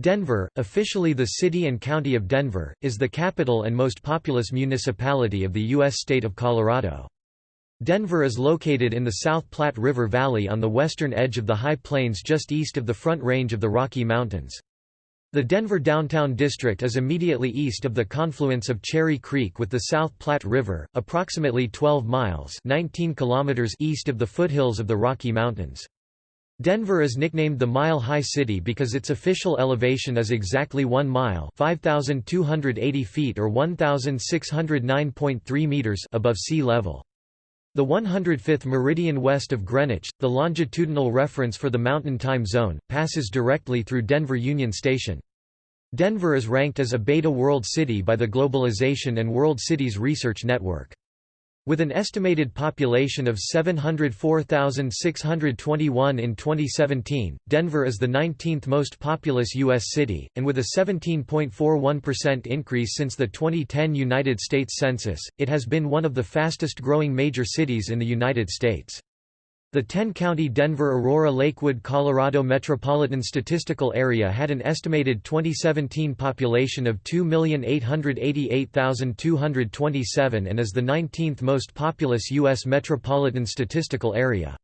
Denver, officially the city and county of Denver, is the capital and most populous municipality of the U.S. state of Colorado. Denver is located in the South Platte River Valley on the western edge of the High Plains just east of the Front Range of the Rocky Mountains. The Denver Downtown District is immediately east of the confluence of Cherry Creek with the South Platte River, approximately 12 miles 19 kilometers east of the foothills of the Rocky Mountains. Denver is nicknamed the Mile High City because its official elevation is exactly 1 mile 5,280 feet or 1,609.3 meters above sea level. The 105th meridian west of Greenwich, the longitudinal reference for the Mountain Time Zone, passes directly through Denver Union Station. Denver is ranked as a Beta World City by the Globalization and World Cities Research Network. With an estimated population of 704,621 in 2017, Denver is the 19th most populous U.S. city, and with a 17.41% increase since the 2010 United States Census, it has been one of the fastest growing major cities in the United States. The 10-county Denver-Aurora-Lakewood Colorado Metropolitan Statistical Area had an estimated 2017 population of 2,888,227 and is the 19th most populous U.S. metropolitan statistical area.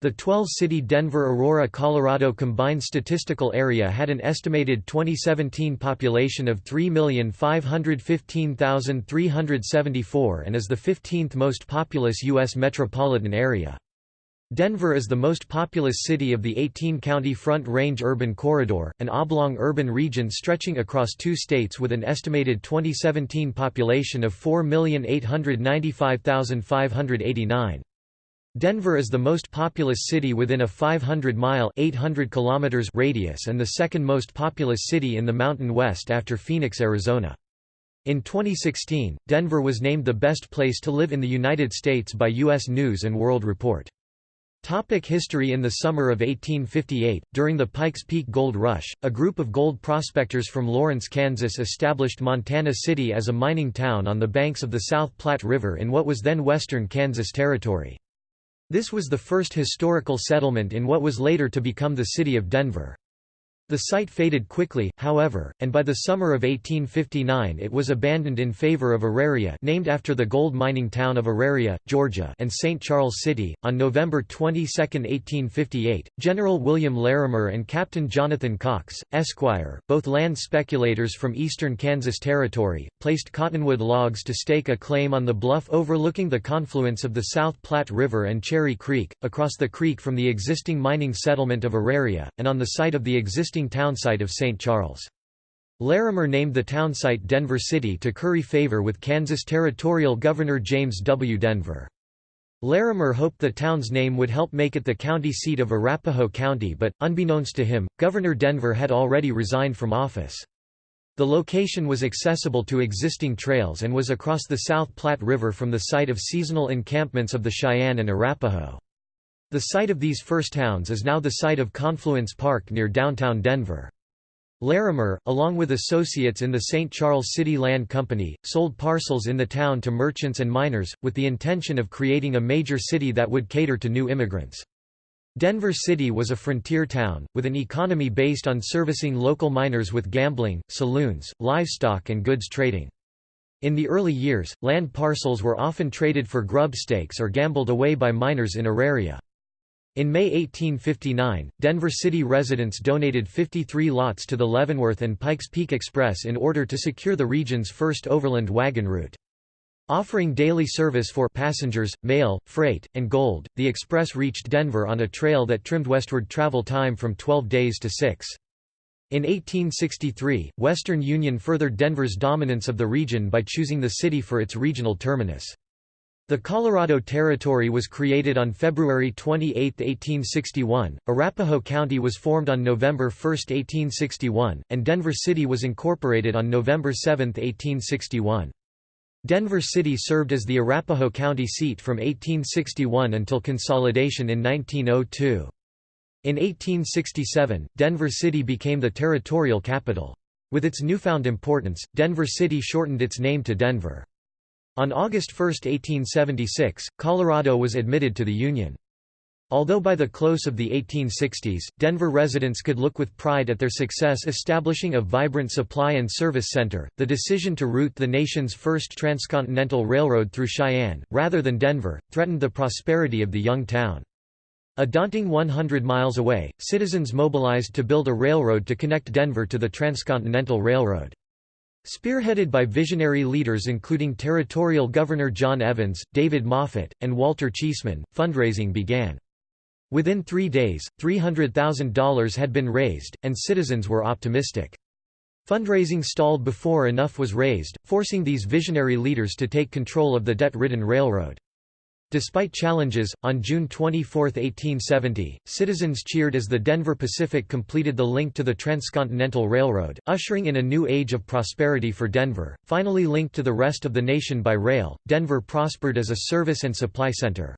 The 12-city Denver-Aurora Colorado Combined Statistical Area had an estimated 2017 population of 3,515,374 and is the 15th most populous U.S. metropolitan area. Denver is the most populous city of the 18-county Front Range Urban Corridor, an oblong urban region stretching across two states with an estimated 2017 population of 4,895,589. Denver is the most populous city within a 500-mile (800 kilometers) radius and the second most populous city in the Mountain West after Phoenix, Arizona. In 2016, Denver was named the best place to live in the United States by U.S. News & World Report. Topic history In the summer of 1858, during the Pikes Peak Gold Rush, a group of gold prospectors from Lawrence, Kansas established Montana City as a mining town on the banks of the South Platte River in what was then western Kansas Territory. This was the first historical settlement in what was later to become the city of Denver. The site faded quickly, however, and by the summer of 1859 it was abandoned in favor of Auraria named after the gold mining town of Auraria, Georgia and St. Charles City. On November 22, 1858, General William Larimer and Captain Jonathan Cox, Esquire, both land speculators from eastern Kansas Territory, placed cottonwood logs to stake a claim on the bluff overlooking the confluence of the South Platte River and Cherry Creek, across the creek from the existing mining settlement of Auraria, and on the site of the existing existing townsite of St. Charles. Larimer named the townsite Denver City to curry favor with Kansas Territorial Governor James W. Denver. Larimer hoped the town's name would help make it the county seat of Arapahoe County but, unbeknownst to him, Governor Denver had already resigned from office. The location was accessible to existing trails and was across the South Platte River from the site of seasonal encampments of the Cheyenne and Arapaho. The site of these first towns is now the site of Confluence Park near downtown Denver. Larimer, along with associates in the St. Charles City Land Company, sold parcels in the town to merchants and miners, with the intention of creating a major city that would cater to new immigrants. Denver City was a frontier town, with an economy based on servicing local miners with gambling, saloons, livestock and goods trading. In the early years, land parcels were often traded for grub stakes or gambled away by miners in Auraria. In May 1859, Denver City residents donated 53 lots to the Leavenworth and Pikes Peak Express in order to secure the region's first overland wagon route. Offering daily service for passengers, mail, freight, and gold, the express reached Denver on a trail that trimmed westward travel time from 12 days to 6. In 1863, Western Union furthered Denver's dominance of the region by choosing the city for its regional terminus. The Colorado Territory was created on February 28, 1861, Arapahoe County was formed on November 1, 1861, and Denver City was incorporated on November 7, 1861. Denver City served as the Arapahoe County seat from 1861 until consolidation in 1902. In 1867, Denver City became the territorial capital. With its newfound importance, Denver City shortened its name to Denver. On August 1, 1876, Colorado was admitted to the Union. Although by the close of the 1860s, Denver residents could look with pride at their success establishing a vibrant supply and service center, the decision to route the nation's first transcontinental railroad through Cheyenne, rather than Denver, threatened the prosperity of the young town. A daunting 100 miles away, citizens mobilized to build a railroad to connect Denver to the Transcontinental Railroad. Spearheaded by visionary leaders including Territorial Governor John Evans, David Moffat, and Walter Cheesman, fundraising began. Within three days, $300,000 had been raised, and citizens were optimistic. Fundraising stalled before enough was raised, forcing these visionary leaders to take control of the debt-ridden railroad. Despite challenges, on June 24, 1870, citizens cheered as the Denver Pacific completed the link to the Transcontinental Railroad, ushering in a new age of prosperity for Denver. Finally linked to the rest of the nation by rail, Denver prospered as a service and supply center.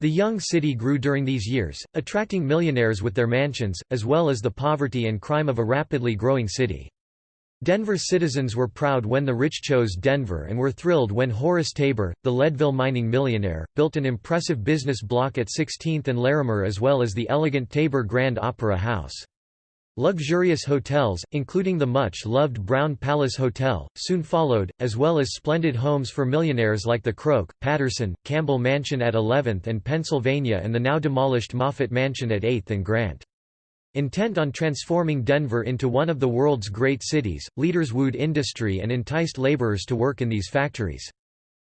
The young city grew during these years, attracting millionaires with their mansions, as well as the poverty and crime of a rapidly growing city. Denver citizens were proud when the rich chose Denver and were thrilled when Horace Tabor, the Leadville mining millionaire, built an impressive business block at 16th and Larimer as well as the elegant Tabor Grand Opera House. Luxurious hotels, including the much-loved Brown Palace Hotel, soon followed, as well as splendid homes for millionaires like the Croke, Patterson, Campbell Mansion at 11th and Pennsylvania and the now demolished Moffat Mansion at 8th and Grant. Intent on transforming Denver into one of the world's great cities, leaders wooed industry and enticed laborers to work in these factories.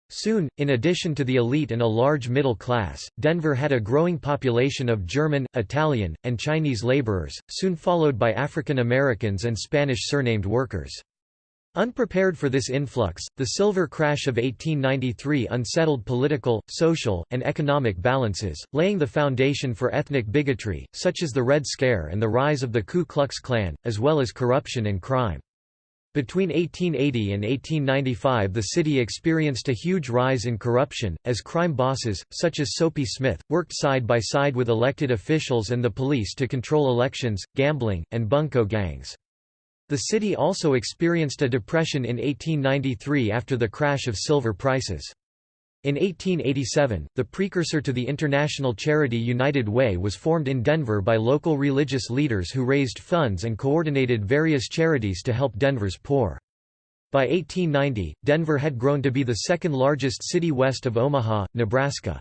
Soon, in addition to the elite and a large middle class, Denver had a growing population of German, Italian, and Chinese laborers, soon followed by African Americans and Spanish surnamed workers. Unprepared for this influx, the silver crash of 1893 unsettled political, social, and economic balances, laying the foundation for ethnic bigotry, such as the Red Scare and the rise of the Ku Klux Klan, as well as corruption and crime. Between 1880 and 1895 the city experienced a huge rise in corruption, as crime bosses, such as Soapy Smith, worked side by side with elected officials and the police to control elections, gambling, and bunco gangs. The city also experienced a depression in 1893 after the crash of silver prices. In 1887, the precursor to the international charity United Way was formed in Denver by local religious leaders who raised funds and coordinated various charities to help Denver's poor. By 1890, Denver had grown to be the second largest city west of Omaha, Nebraska.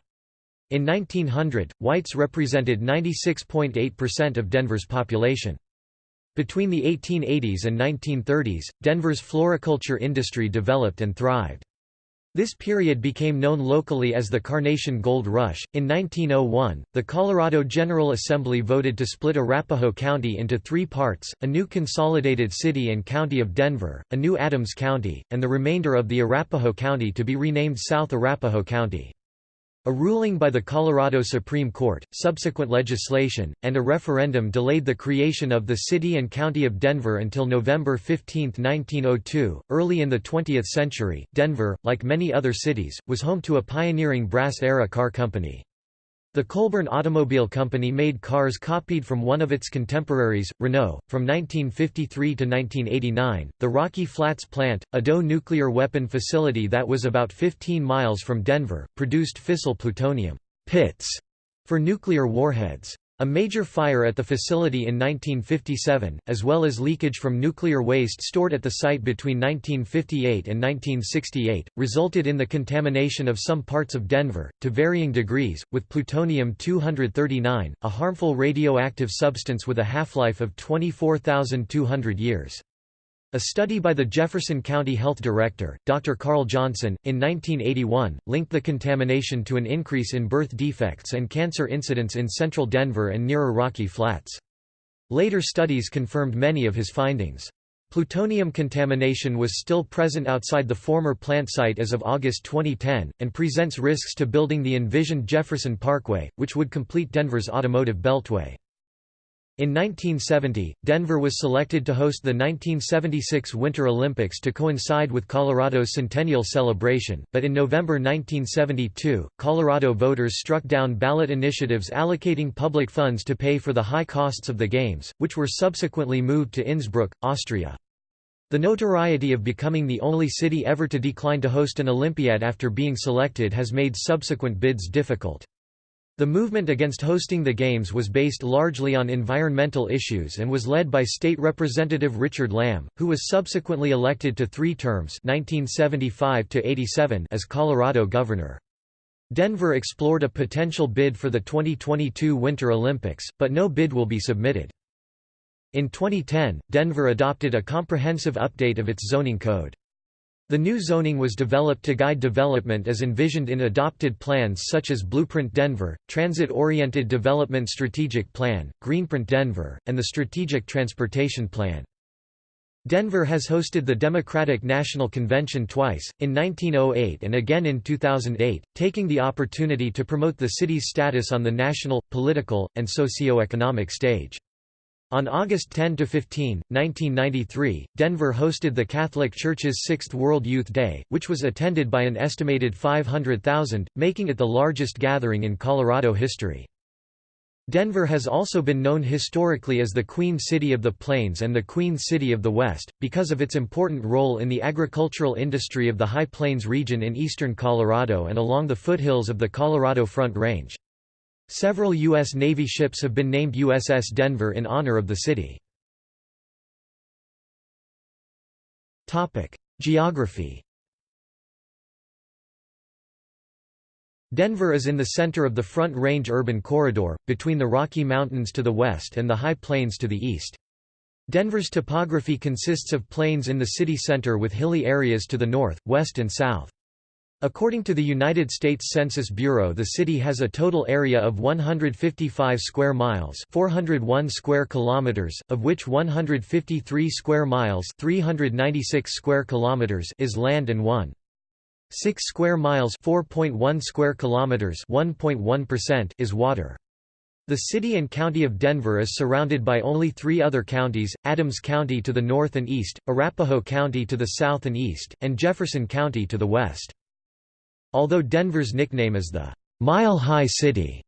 In 1900, whites represented 96.8% of Denver's population. Between the 1880s and 1930s, Denver's floriculture industry developed and thrived. This period became known locally as the Carnation Gold Rush. In 1901, the Colorado General Assembly voted to split Arapahoe County into three parts a new consolidated city and county of Denver, a new Adams County, and the remainder of the Arapahoe County to be renamed South Arapahoe County. A ruling by the Colorado Supreme Court, subsequent legislation, and a referendum delayed the creation of the city and county of Denver until November 15, 1902. Early in the 20th century, Denver, like many other cities, was home to a pioneering brass era car company. The Colburn Automobile Company made cars copied from one of its contemporaries, Renault. From 1953 to 1989, the Rocky Flats plant, a DOE nuclear weapon facility that was about 15 miles from Denver, produced fissile plutonium pits for nuclear warheads. A major fire at the facility in 1957, as well as leakage from nuclear waste stored at the site between 1958 and 1968, resulted in the contamination of some parts of Denver, to varying degrees, with plutonium-239, a harmful radioactive substance with a half-life of 24,200 years. A study by the Jefferson County Health Director, Dr. Carl Johnson, in 1981, linked the contamination to an increase in birth defects and cancer incidence in central Denver and nearer Rocky Flats. Later studies confirmed many of his findings. Plutonium contamination was still present outside the former plant site as of August 2010, and presents risks to building the envisioned Jefferson Parkway, which would complete Denver's automotive beltway. In 1970, Denver was selected to host the 1976 Winter Olympics to coincide with Colorado's centennial celebration, but in November 1972, Colorado voters struck down ballot initiatives allocating public funds to pay for the high costs of the Games, which were subsequently moved to Innsbruck, Austria. The notoriety of becoming the only city ever to decline to host an Olympiad after being selected has made subsequent bids difficult. The movement against hosting the Games was based largely on environmental issues and was led by State Representative Richard Lamb, who was subsequently elected to three terms 1975 as Colorado governor. Denver explored a potential bid for the 2022 Winter Olympics, but no bid will be submitted. In 2010, Denver adopted a comprehensive update of its zoning code. The new zoning was developed to guide development as envisioned in adopted plans such as Blueprint Denver, Transit-Oriented Development Strategic Plan, Greenprint Denver, and the Strategic Transportation Plan. Denver has hosted the Democratic National Convention twice, in 1908 and again in 2008, taking the opportunity to promote the city's status on the national, political, and socio-economic stage. On August 10–15, 1993, Denver hosted the Catholic Church's Sixth World Youth Day, which was attended by an estimated 500,000, making it the largest gathering in Colorado history. Denver has also been known historically as the Queen City of the Plains and the Queen City of the West, because of its important role in the agricultural industry of the High Plains region in eastern Colorado and along the foothills of the Colorado Front Range. Several U.S. Navy ships have been named USS Denver in honor of the city. Geography Denver is in the center of the Front Range urban corridor, between the Rocky Mountains to the west and the High Plains to the east. Denver's topography consists of plains in the city center with hilly areas to the north, west and south. According to the United States Census Bureau the city has a total area of 155 square miles 401 square kilometers, of which 153 square miles 396 square kilometers is land and 1. 6 square miles 4.1 square kilometers 1.1% is water. The city and county of Denver is surrounded by only three other counties, Adams County to the north and east, Arapahoe County to the south and east, and Jefferson County to the west. Although Denver's nickname is the Mile High City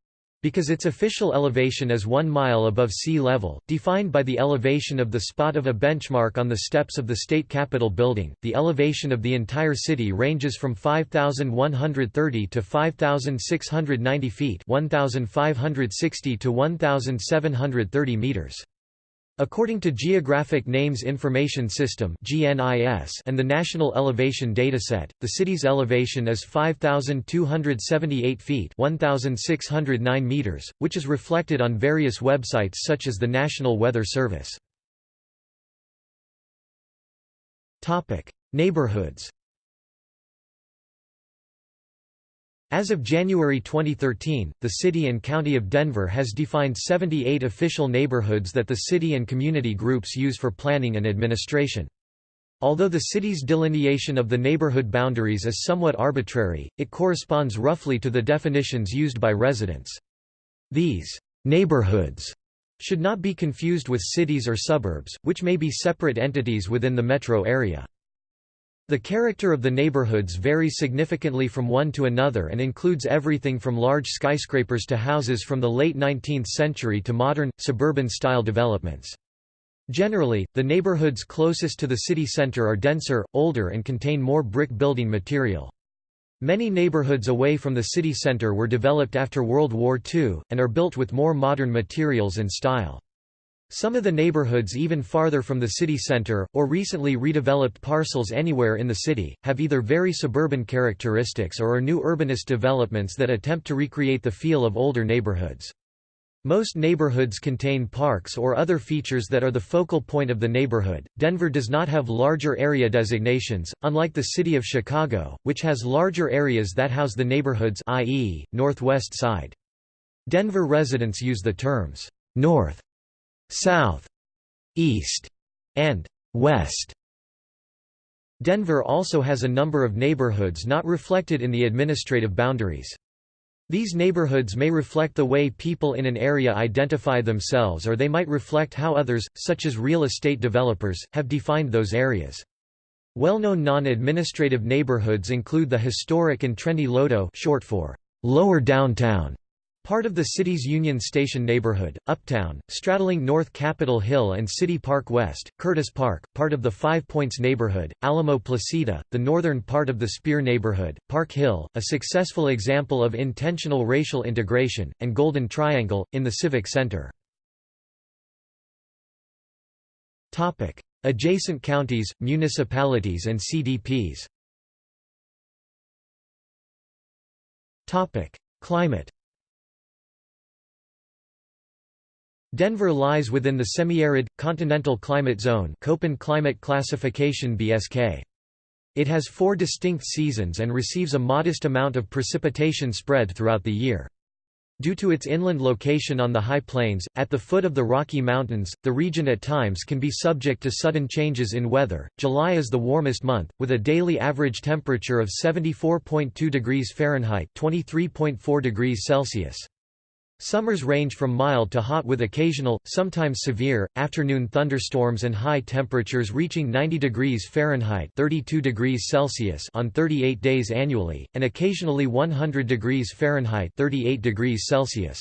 because its official elevation is one mile above sea level, defined by the elevation of the spot of a benchmark on the steps of the state capitol building. The elevation of the entire city ranges from 5,130 to 5,690 feet, 1,560 to 1,730 meters. According to Geographic Names Information System (GNIS) and the National Elevation Dataset, the city's elevation is 5278 feet (1609 meters), which is reflected on various websites such as the National Weather Service. Topic: Neighborhoods As of January 2013, the City and County of Denver has defined 78 official neighborhoods that the city and community groups use for planning and administration. Although the city's delineation of the neighborhood boundaries is somewhat arbitrary, it corresponds roughly to the definitions used by residents. These neighborhoods should not be confused with cities or suburbs, which may be separate entities within the metro area. The character of the neighborhoods varies significantly from one to another and includes everything from large skyscrapers to houses from the late 19th century to modern, suburban-style developments. Generally, the neighborhoods closest to the city center are denser, older and contain more brick building material. Many neighborhoods away from the city center were developed after World War II, and are built with more modern materials and style. Some of the neighborhoods even farther from the city center, or recently redeveloped parcels anywhere in the city, have either very suburban characteristics or are new urbanist developments that attempt to recreate the feel of older neighborhoods. Most neighborhoods contain parks or other features that are the focal point of the neighborhood. Denver does not have larger area designations, unlike the city of Chicago, which has larger areas that house the neighborhoods i.e., northwest side. Denver residents use the terms north south, east, and west. Denver also has a number of neighborhoods not reflected in the administrative boundaries. These neighborhoods may reflect the way people in an area identify themselves or they might reflect how others, such as real estate developers, have defined those areas. Well-known non-administrative neighborhoods include the historic and trendy Lodo short for Lower Downtown Part of the city's Union Station neighborhood, Uptown, straddling North Capitol Hill and City Park West, Curtis Park, part of the Five Points neighborhood, Alamo Placita, the northern part of the Speer neighborhood, Park Hill, a successful example of intentional racial integration, and Golden Triangle, in the Civic Center. Adjacent counties, municipalities and CDPs Climate Denver lies within the semi-arid, continental climate zone Köppen climate classification BSK. It has four distinct seasons and receives a modest amount of precipitation spread throughout the year. Due to its inland location on the high plains, at the foot of the Rocky Mountains, the region at times can be subject to sudden changes in weather. July is the warmest month, with a daily average temperature of 74.2 degrees Fahrenheit (23.4 degrees Celsius). Summers range from mild to hot with occasional, sometimes severe, afternoon thunderstorms and high temperatures reaching 90 degrees Fahrenheit 32 degrees Celsius on 38 days annually, and occasionally 100 degrees Fahrenheit 38 degrees Celsius.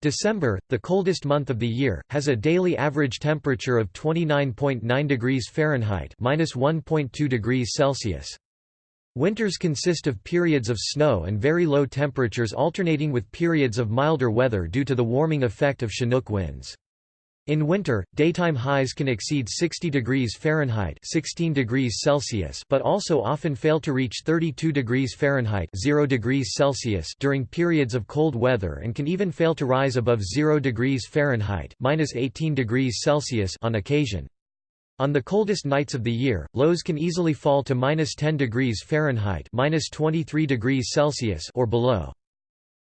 December, the coldest month of the year, has a daily average temperature of 29.9 degrees Fahrenheit -1.2 degrees Celsius. Winters consist of periods of snow and very low temperatures alternating with periods of milder weather due to the warming effect of Chinook winds. In winter, daytime highs can exceed 60 degrees Fahrenheit 16 degrees Celsius but also often fail to reach 32 degrees Fahrenheit 0 degrees Celsius during periods of cold weather and can even fail to rise above 0 degrees Fahrenheit 18 degrees Celsius on occasion. On the coldest nights of the year, lows can easily fall to minus 10 degrees Fahrenheit minus 23 degrees Celsius or below.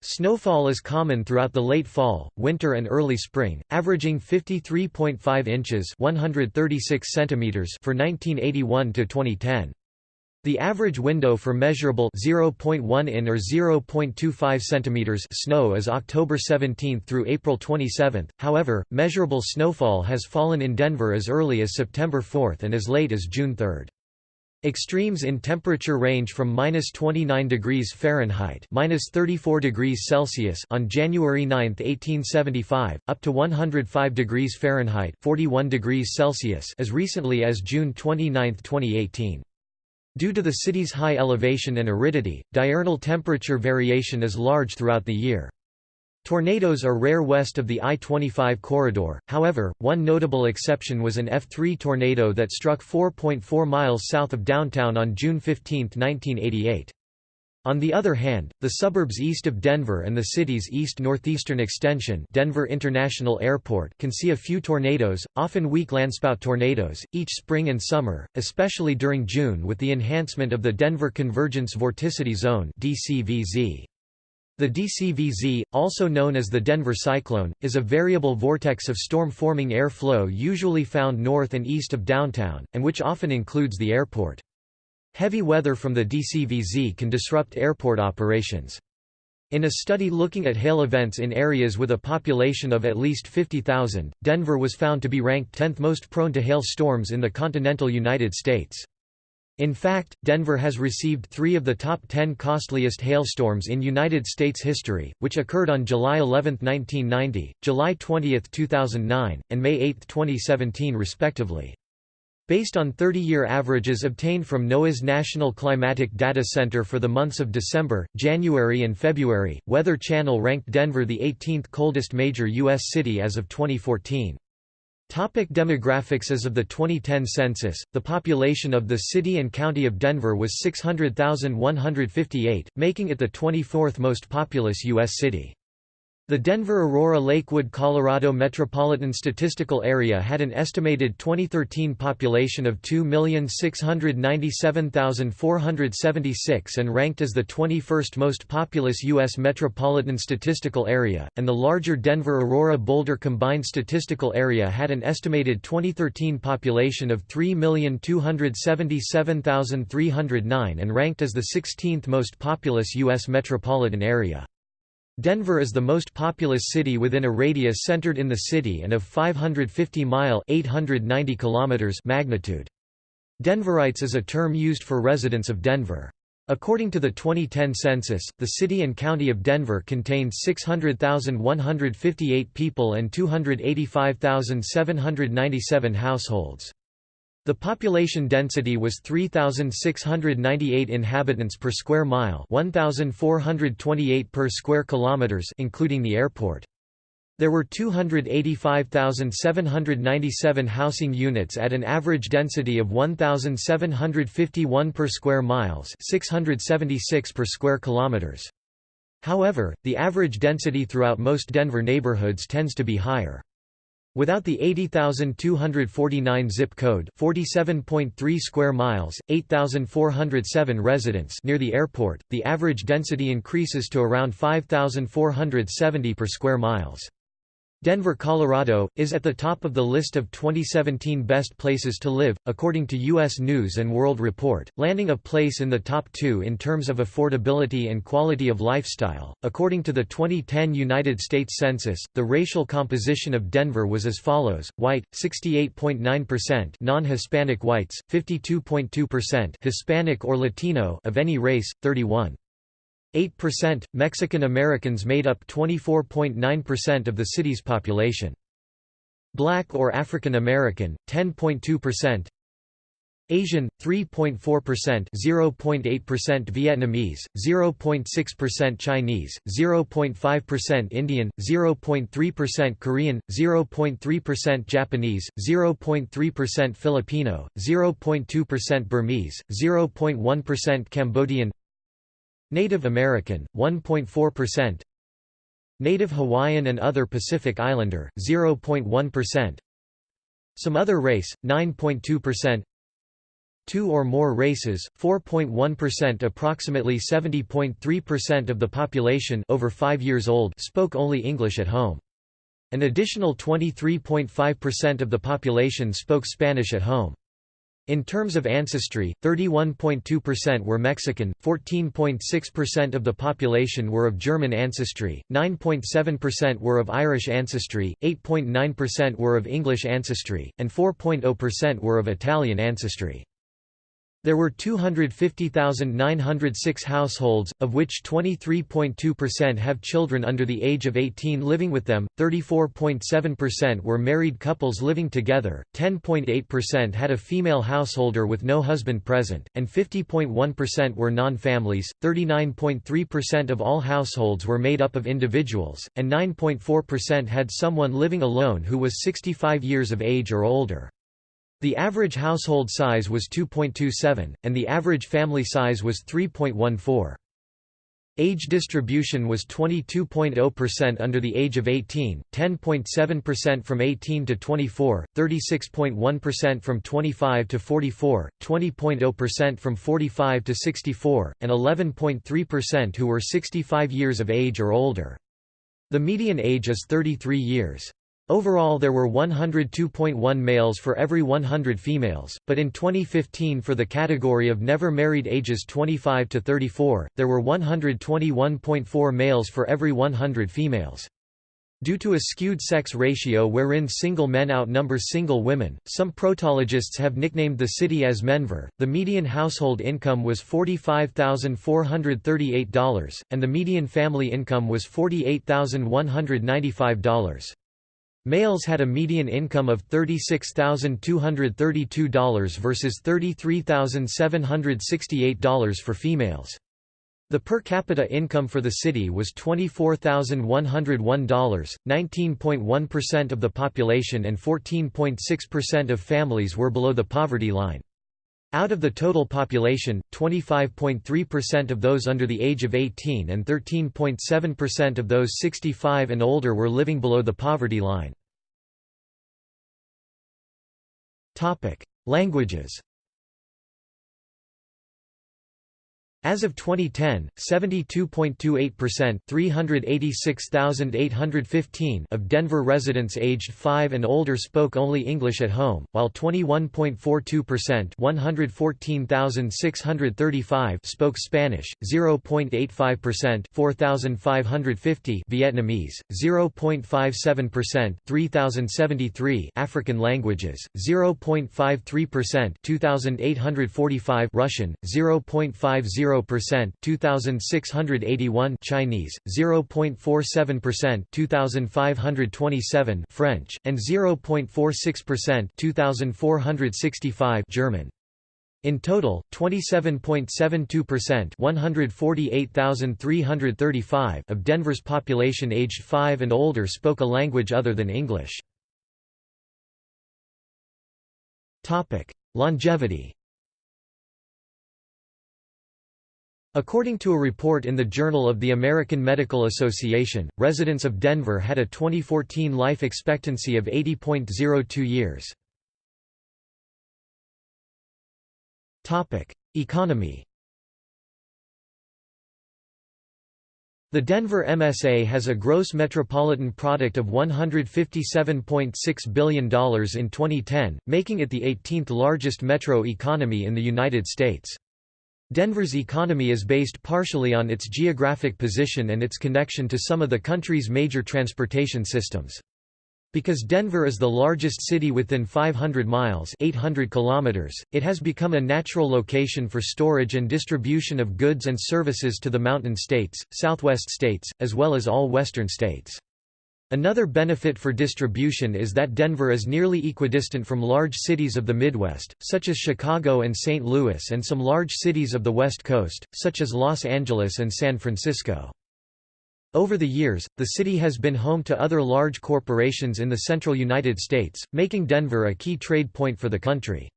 Snowfall is common throughout the late fall, winter and early spring, averaging 53.5 inches 136 centimeters for 1981 to 2010. The average window for measurable 0.1 in or 0.25 centimeters snow is October 17 through April 27. However, measurable snowfall has fallen in Denver as early as September 4 and as late as June 3. Extremes in temperature range from minus 29 degrees Fahrenheit minus 34 degrees Celsius on January 9, 1875, up to 105 degrees Fahrenheit 41 degrees Celsius as recently as June 29, 2018. Due to the city's high elevation and aridity, diurnal temperature variation is large throughout the year. Tornadoes are rare west of the I-25 corridor, however, one notable exception was an F3 tornado that struck 4.4 miles south of downtown on June 15, 1988. On the other hand, the suburbs east of Denver and the city's east-northeastern extension Denver International Airport can see a few tornadoes, often weak landspout tornadoes, each spring and summer, especially during June with the enhancement of the Denver Convergence Vorticity Zone DCVZ. The DCVZ, also known as the Denver Cyclone, is a variable vortex of storm-forming air flow usually found north and east of downtown, and which often includes the airport. Heavy weather from the DCVZ can disrupt airport operations. In a study looking at hail events in areas with a population of at least 50,000, Denver was found to be ranked 10th most prone to hail storms in the continental United States. In fact, Denver has received three of the top 10 costliest hailstorms in United States history, which occurred on July 11, 1990, July 20, 2009, and May 8, 2017 respectively. Based on 30-year averages obtained from NOAA's National Climatic Data Center for the months of December, January and February, Weather Channel ranked Denver the 18th coldest major U.S. city as of 2014. Topic demographics As of the 2010 census, the population of the city and county of Denver was 600,158, making it the 24th most populous U.S. city. The Denver-Aurora-Lakewood Colorado Metropolitan Statistical Area had an estimated 2013 population of 2,697,476 and ranked as the 21st most populous U.S. metropolitan statistical area, and the larger Denver-Aurora-Boulder Combined Statistical Area had an estimated 2013 population of 3,277,309 and ranked as the 16th most populous U.S. metropolitan area. Denver is the most populous city within a radius centered in the city and of 550 mile 890 kilometers magnitude. Denverites is a term used for residents of Denver. According to the 2010 census, the city and county of Denver contained 600,158 people and 285,797 households. The population density was 3698 inhabitants per square mile, 1428 per square kilometers including the airport. There were 285,797 housing units at an average density of 1,751 per square miles 676 per square kilometers. However, the average density throughout most Denver neighborhoods tends to be higher. Without the 80,249 zip code 47.3 square miles, 8,407 residents near the airport, the average density increases to around 5,470 per square miles. Denver, Colorado, is at the top of the list of 2017 best places to live, according to U.S. News & World Report, landing a place in the top two in terms of affordability and quality of lifestyle. According to the 2010 United States Census, the racial composition of Denver was as follows: white 68.9%, non-Hispanic whites 52.2%, Hispanic or Latino of any race 31 8%, Mexican Americans made up 24.9% of the city's population. Black or African American, 10.2%. Asian, 3.4% 0.8% Vietnamese, 0.6% Chinese, 0.5% Indian, 0.3% Korean, 0.3% Japanese, 0.3% Filipino, 0.2% Burmese, 0.1% Cambodian Native American, 1.4% Native Hawaiian and other Pacific Islander, 0.1% Some other race, 9.2% Two or more races, 4.1% Approximately 70.3% of the population over 5 years old spoke only English at home. An additional 23.5% of the population spoke Spanish at home. In terms of ancestry, 31.2% were Mexican, 14.6% of the population were of German ancestry, 9.7% were of Irish ancestry, 8.9% were of English ancestry, and 4.0% were of Italian ancestry. There were 250,906 households, of which 23.2% have children under the age of 18 living with them, 34.7% were married couples living together, 10.8% had a female householder with no husband present, and 50.1% were non-families, 39.3% of all households were made up of individuals, and 9.4% had someone living alone who was 65 years of age or older. The average household size was 2.27, and the average family size was 3.14. Age distribution was 22.0% under the age of 18, 10.7% from 18 to 24, 36.1% from 25 to 44, 20.0% from 45 to 64, and 11.3% who were 65 years of age or older. The median age is 33 years. Overall there were 102.1 males for every 100 females, but in 2015 for the category of never married ages 25 to 34, there were 121.4 males for every 100 females. Due to a skewed sex ratio wherein single men outnumber single women, some protologists have nicknamed the city as Menver. The median household income was $45,438, and the median family income was $48,195. Males had a median income of $36,232 versus $33,768 for females. The per capita income for the city was $24,101, 19.1% of the population and 14.6% of families were below the poverty line. Out of the total population, 25.3% of those under the age of 18 and 13.7% of those 65 and older were living below the poverty line. Languages As of 2010, 72.28% 386,815 of Denver residents aged 5 and older spoke only English at home, while 21.42% 114,635 spoke Spanish, 0.85% 4,550 Vietnamese, 0.57% 3,073 African languages, 0.53% 2,845 Russian, 0.50 0.0% 2681 Chinese 0.47% 2527 French and 0.46% 2465 German in total, 27.72% 148,335 of Denver's population aged 5 and older spoke a language other than English. Longevity According to a report in the Journal of the American Medical Association, residents of Denver had a 2014 life expectancy of 80.02 years. Economy The Denver MSA has a gross metropolitan product of $157.6 billion in 2010, making it the 18th largest metro economy in the United States. Denver's economy is based partially on its geographic position and its connection to some of the country's major transportation systems. Because Denver is the largest city within 500 miles 800 kilometers, it has become a natural location for storage and distribution of goods and services to the Mountain States, Southwest states, as well as all Western states. Another benefit for distribution is that Denver is nearly equidistant from large cities of the Midwest, such as Chicago and St. Louis and some large cities of the West Coast, such as Los Angeles and San Francisco. Over the years, the city has been home to other large corporations in the central United States, making Denver a key trade point for the country.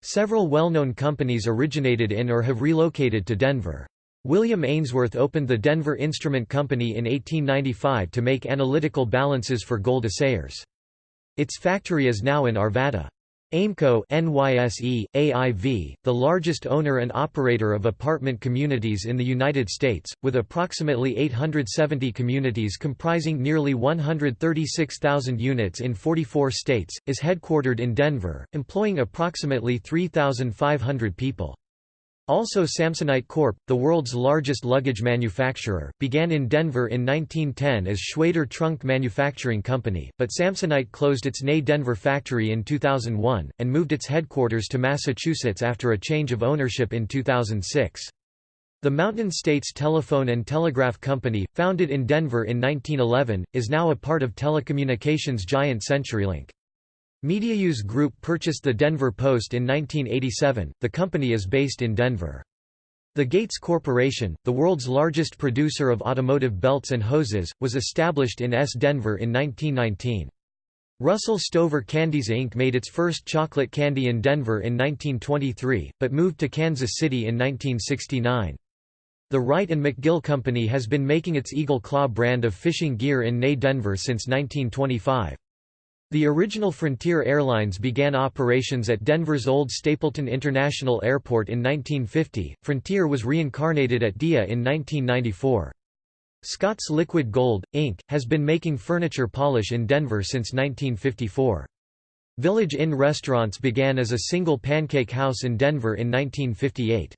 Several well-known companies originated in or have relocated to Denver. William Ainsworth opened the Denver Instrument Company in 1895 to make analytical balances for gold assayers. Its factory is now in Arvada. Aimco NYSE, AIV, the largest owner and operator of apartment communities in the United States, with approximately 870 communities comprising nearly 136,000 units in 44 states, is headquartered in Denver, employing approximately 3,500 people. Also Samsonite Corp., the world's largest luggage manufacturer, began in Denver in 1910 as Shwayder Trunk Manufacturing Company, but Samsonite closed its Nay Denver factory in 2001, and moved its headquarters to Massachusetts after a change of ownership in 2006. The Mountain States Telephone and Telegraph Company, founded in Denver in 1911, is now a part of telecommunications giant CenturyLink. MediaNews Group purchased the Denver Post in 1987. The company is based in Denver. The Gates Corporation, the world's largest producer of automotive belts and hoses, was established in S. Denver in 1919. Russell Stover Candies Inc. made its first chocolate candy in Denver in 1923, but moved to Kansas City in 1969. The Wright and McGill Company has been making its Eagle Claw brand of fishing gear in Nay Denver since 1925. The original Frontier Airlines began operations at Denver's old Stapleton International Airport in 1950. Frontier was reincarnated at DIA in 1994. Scott's Liquid Gold, Inc., has been making furniture polish in Denver since 1954. Village Inn Restaurants began as a single pancake house in Denver in 1958.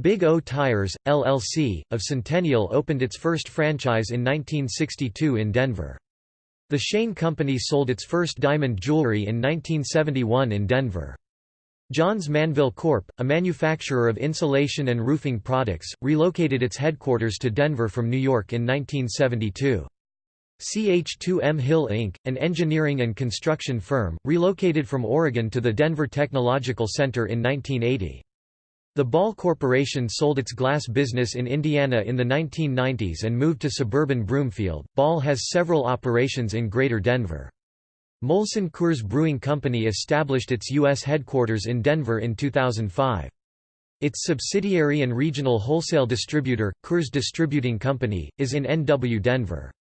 Big O Tires, LLC, of Centennial opened its first franchise in 1962 in Denver. The Shane Company sold its first diamond jewelry in 1971 in Denver. Johns Manville Corp., a manufacturer of insulation and roofing products, relocated its headquarters to Denver from New York in 1972. CH2M Hill Inc., an engineering and construction firm, relocated from Oregon to the Denver Technological Center in 1980. The Ball Corporation sold its glass business in Indiana in the 1990s and moved to suburban Broomfield. Ball has several operations in Greater Denver. Molson Coors Brewing Company established its U.S. headquarters in Denver in 2005. Its subsidiary and regional wholesale distributor, Coors Distributing Company, is in NW Denver.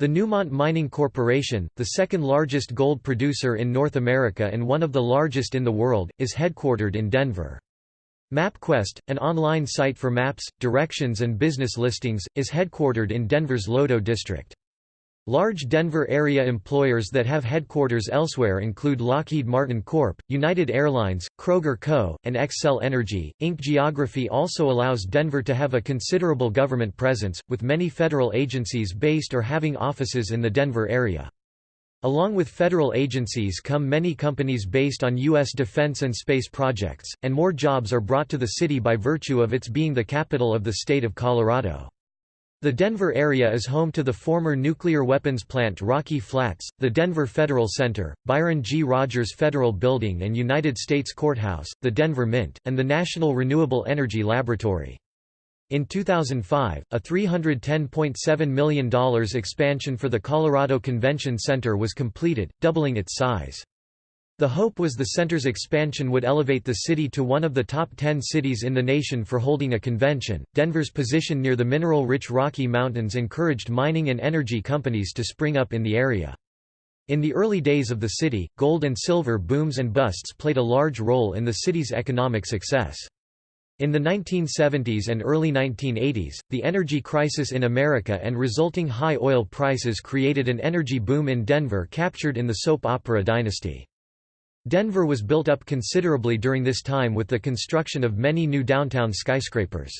The Newmont Mining Corporation, the second largest gold producer in North America and one of the largest in the world, is headquartered in Denver. MapQuest, an online site for maps, directions and business listings, is headquartered in Denver's Lodo district. Large Denver area employers that have headquarters elsewhere include Lockheed Martin Corp., United Airlines, Kroger Co., and Xcel Energy. Inc. Geography also allows Denver to have a considerable government presence, with many federal agencies based or having offices in the Denver area. Along with federal agencies come many companies based on U.S. defense and space projects, and more jobs are brought to the city by virtue of its being the capital of the state of Colorado. The Denver area is home to the former nuclear weapons plant Rocky Flats, the Denver Federal Center, Byron G. Rogers Federal Building and United States Courthouse, the Denver Mint, and the National Renewable Energy Laboratory. In 2005, a $310.7 million expansion for the Colorado Convention Center was completed, doubling its size. The hope was the center's expansion would elevate the city to one of the top 10 cities in the nation for holding a convention. Denver's position near the mineral rich Rocky Mountains encouraged mining and energy companies to spring up in the area. In the early days of the city, gold and silver booms and busts played a large role in the city's economic success. In the 1970s and early 1980s, the energy crisis in America and resulting high oil prices created an energy boom in Denver captured in the soap opera Dynasty. Denver was built up considerably during this time with the construction of many new downtown skyscrapers.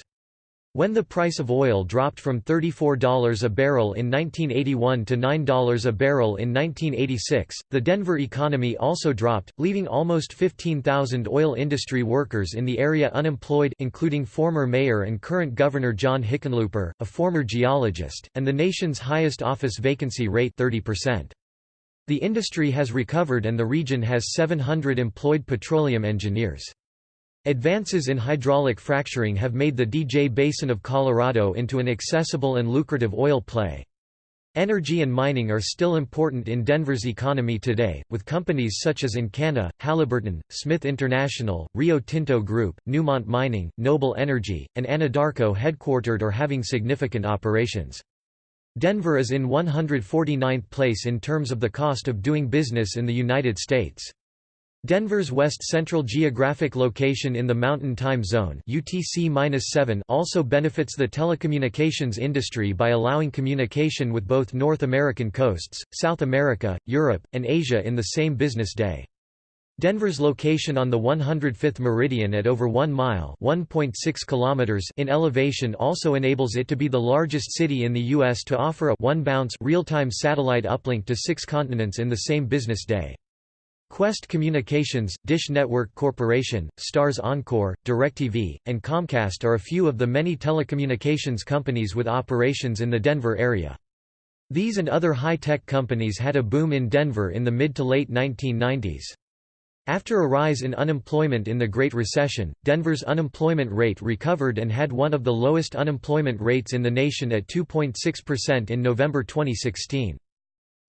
When the price of oil dropped from $34 a barrel in 1981 to $9 a barrel in 1986, the Denver economy also dropped, leaving almost 15,000 oil industry workers in the area unemployed including former mayor and current governor John Hickenlooper, a former geologist, and the nation's highest office vacancy rate 30%. The industry has recovered and the region has 700 employed petroleum engineers. Advances in hydraulic fracturing have made the DJ Basin of Colorado into an accessible and lucrative oil play. Energy and mining are still important in Denver's economy today, with companies such as Encana, Halliburton, Smith International, Rio Tinto Group, Newmont Mining, Noble Energy, and Anadarko headquartered or having significant operations. Denver is in 149th place in terms of the cost of doing business in the United States. Denver's west-central geographic location in the Mountain Time Zone UTC also benefits the telecommunications industry by allowing communication with both North American coasts, South America, Europe, and Asia in the same business day. Denver's location on the 105th meridian at over 1 mile kilometers in elevation also enables it to be the largest city in the U.S. to offer a one-bounce real-time satellite uplink to six continents in the same business day. Qwest Communications, Dish Network Corporation, Starz Encore, DirecTV, and Comcast are a few of the many telecommunications companies with operations in the Denver area. These and other high-tech companies had a boom in Denver in the mid to late 1990s. After a rise in unemployment in the Great Recession, Denver's unemployment rate recovered and had one of the lowest unemployment rates in the nation at 2.6% in November 2016.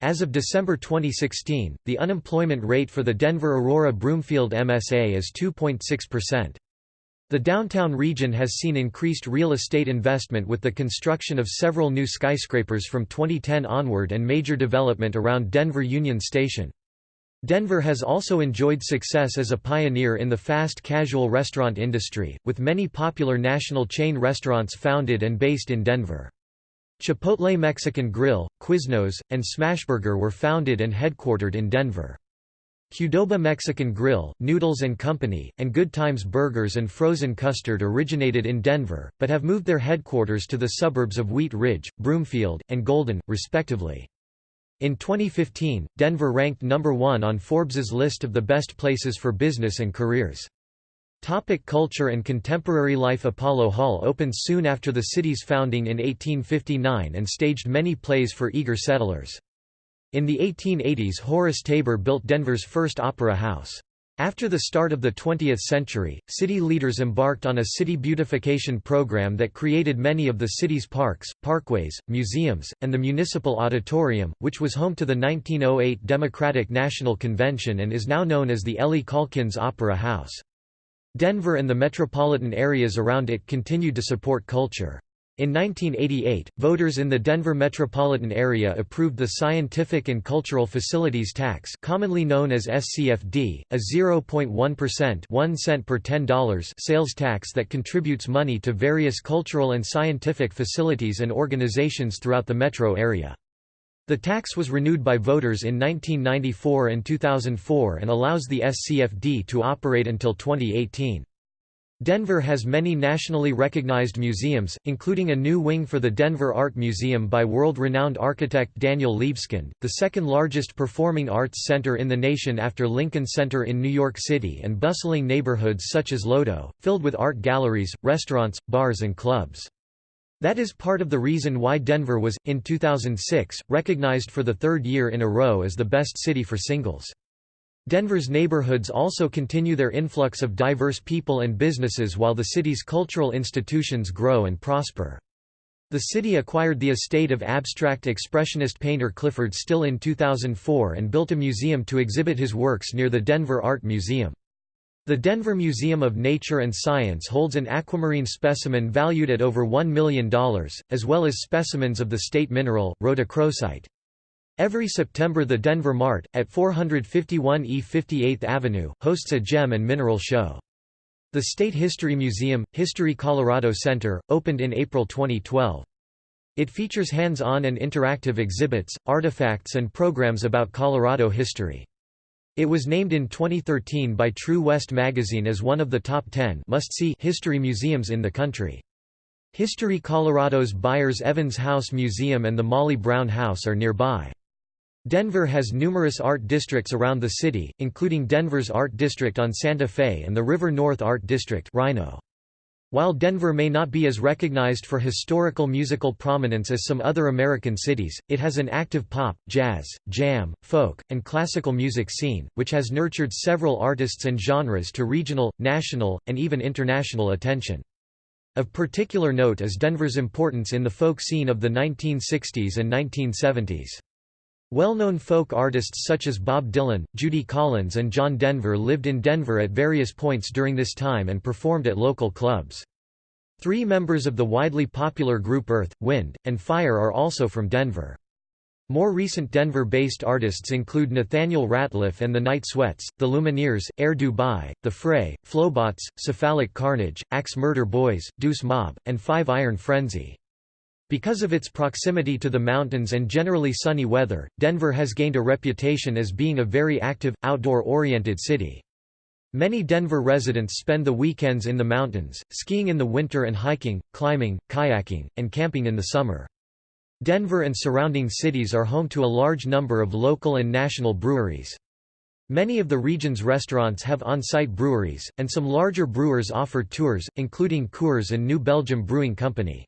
As of December 2016, the unemployment rate for the Denver Aurora Broomfield MSA is 2.6%. The downtown region has seen increased real estate investment with the construction of several new skyscrapers from 2010 onward and major development around Denver Union Station. Denver has also enjoyed success as a pioneer in the fast casual restaurant industry, with many popular national chain restaurants founded and based in Denver. Chipotle Mexican Grill, Quiznos, and Smashburger were founded and headquartered in Denver. Qdoba Mexican Grill, Noodles & Company, and Good Times Burgers and Frozen Custard originated in Denver, but have moved their headquarters to the suburbs of Wheat Ridge, Broomfield, and Golden, respectively. In 2015, Denver ranked number one on Forbes's list of the best places for business and careers. Topic culture and contemporary life Apollo Hall opened soon after the city's founding in 1859 and staged many plays for eager settlers. In the 1880s Horace Tabor built Denver's first opera house. After the start of the 20th century, city leaders embarked on a city beautification program that created many of the city's parks, parkways, museums, and the Municipal Auditorium, which was home to the 1908 Democratic National Convention and is now known as the Ellie Caulkins Opera House. Denver and the metropolitan areas around it continued to support culture. In 1988, voters in the Denver metropolitan area approved the Scientific and Cultural Facilities Tax commonly known as SCFD, a 0.1% 1 cent per $10 sales tax that contributes money to various cultural and scientific facilities and organizations throughout the metro area. The tax was renewed by voters in 1994 and 2004 and allows the SCFD to operate until 2018. Denver has many nationally recognized museums, including a new wing for the Denver Art Museum by world-renowned architect Daniel Libeskind, the second largest performing arts center in the nation after Lincoln Center in New York City and bustling neighborhoods such as Lodo, filled with art galleries, restaurants, bars and clubs. That is part of the reason why Denver was, in 2006, recognized for the third year in a row as the best city for singles. Denver's neighborhoods also continue their influx of diverse people and businesses while the city's cultural institutions grow and prosper. The city acquired the estate of abstract expressionist painter Clifford Still in 2004 and built a museum to exhibit his works near the Denver Art Museum. The Denver Museum of Nature and Science holds an aquamarine specimen valued at over $1 million, as well as specimens of the state mineral, rhodochrosite. Every September the Denver Mart, at 451 E 58th Avenue, hosts a gem and mineral show. The State History Museum, History Colorado Center, opened in April 2012. It features hands-on and interactive exhibits, artifacts and programs about Colorado history. It was named in 2013 by True West magazine as one of the top 10 must-see history museums in the country. History Colorado's Byers Evans House Museum and the Molly Brown House are nearby. Denver has numerous art districts around the city, including Denver's Art District on Santa Fe and the River North Art District RiNo. While Denver may not be as recognized for historical musical prominence as some other American cities, it has an active pop, jazz, jam, folk, and classical music scene, which has nurtured several artists and genres to regional, national, and even international attention. Of particular note is Denver's importance in the folk scene of the 1960s and 1970s. Well-known folk artists such as Bob Dylan, Judy Collins and John Denver lived in Denver at various points during this time and performed at local clubs. Three members of the widely popular group Earth, Wind, and Fire are also from Denver. More recent Denver-based artists include Nathaniel Rateliff and the Night Sweats, The Lumineers, Air Dubai, The Fray, Flobots, Cephalic Carnage, Axe Murder Boys, Deuce Mob, and Five Iron Frenzy. Because of its proximity to the mountains and generally sunny weather, Denver has gained a reputation as being a very active, outdoor-oriented city. Many Denver residents spend the weekends in the mountains, skiing in the winter and hiking, climbing, kayaking, and camping in the summer. Denver and surrounding cities are home to a large number of local and national breweries. Many of the region's restaurants have on-site breweries, and some larger brewers offer tours, including Coors and New Belgium Brewing Company.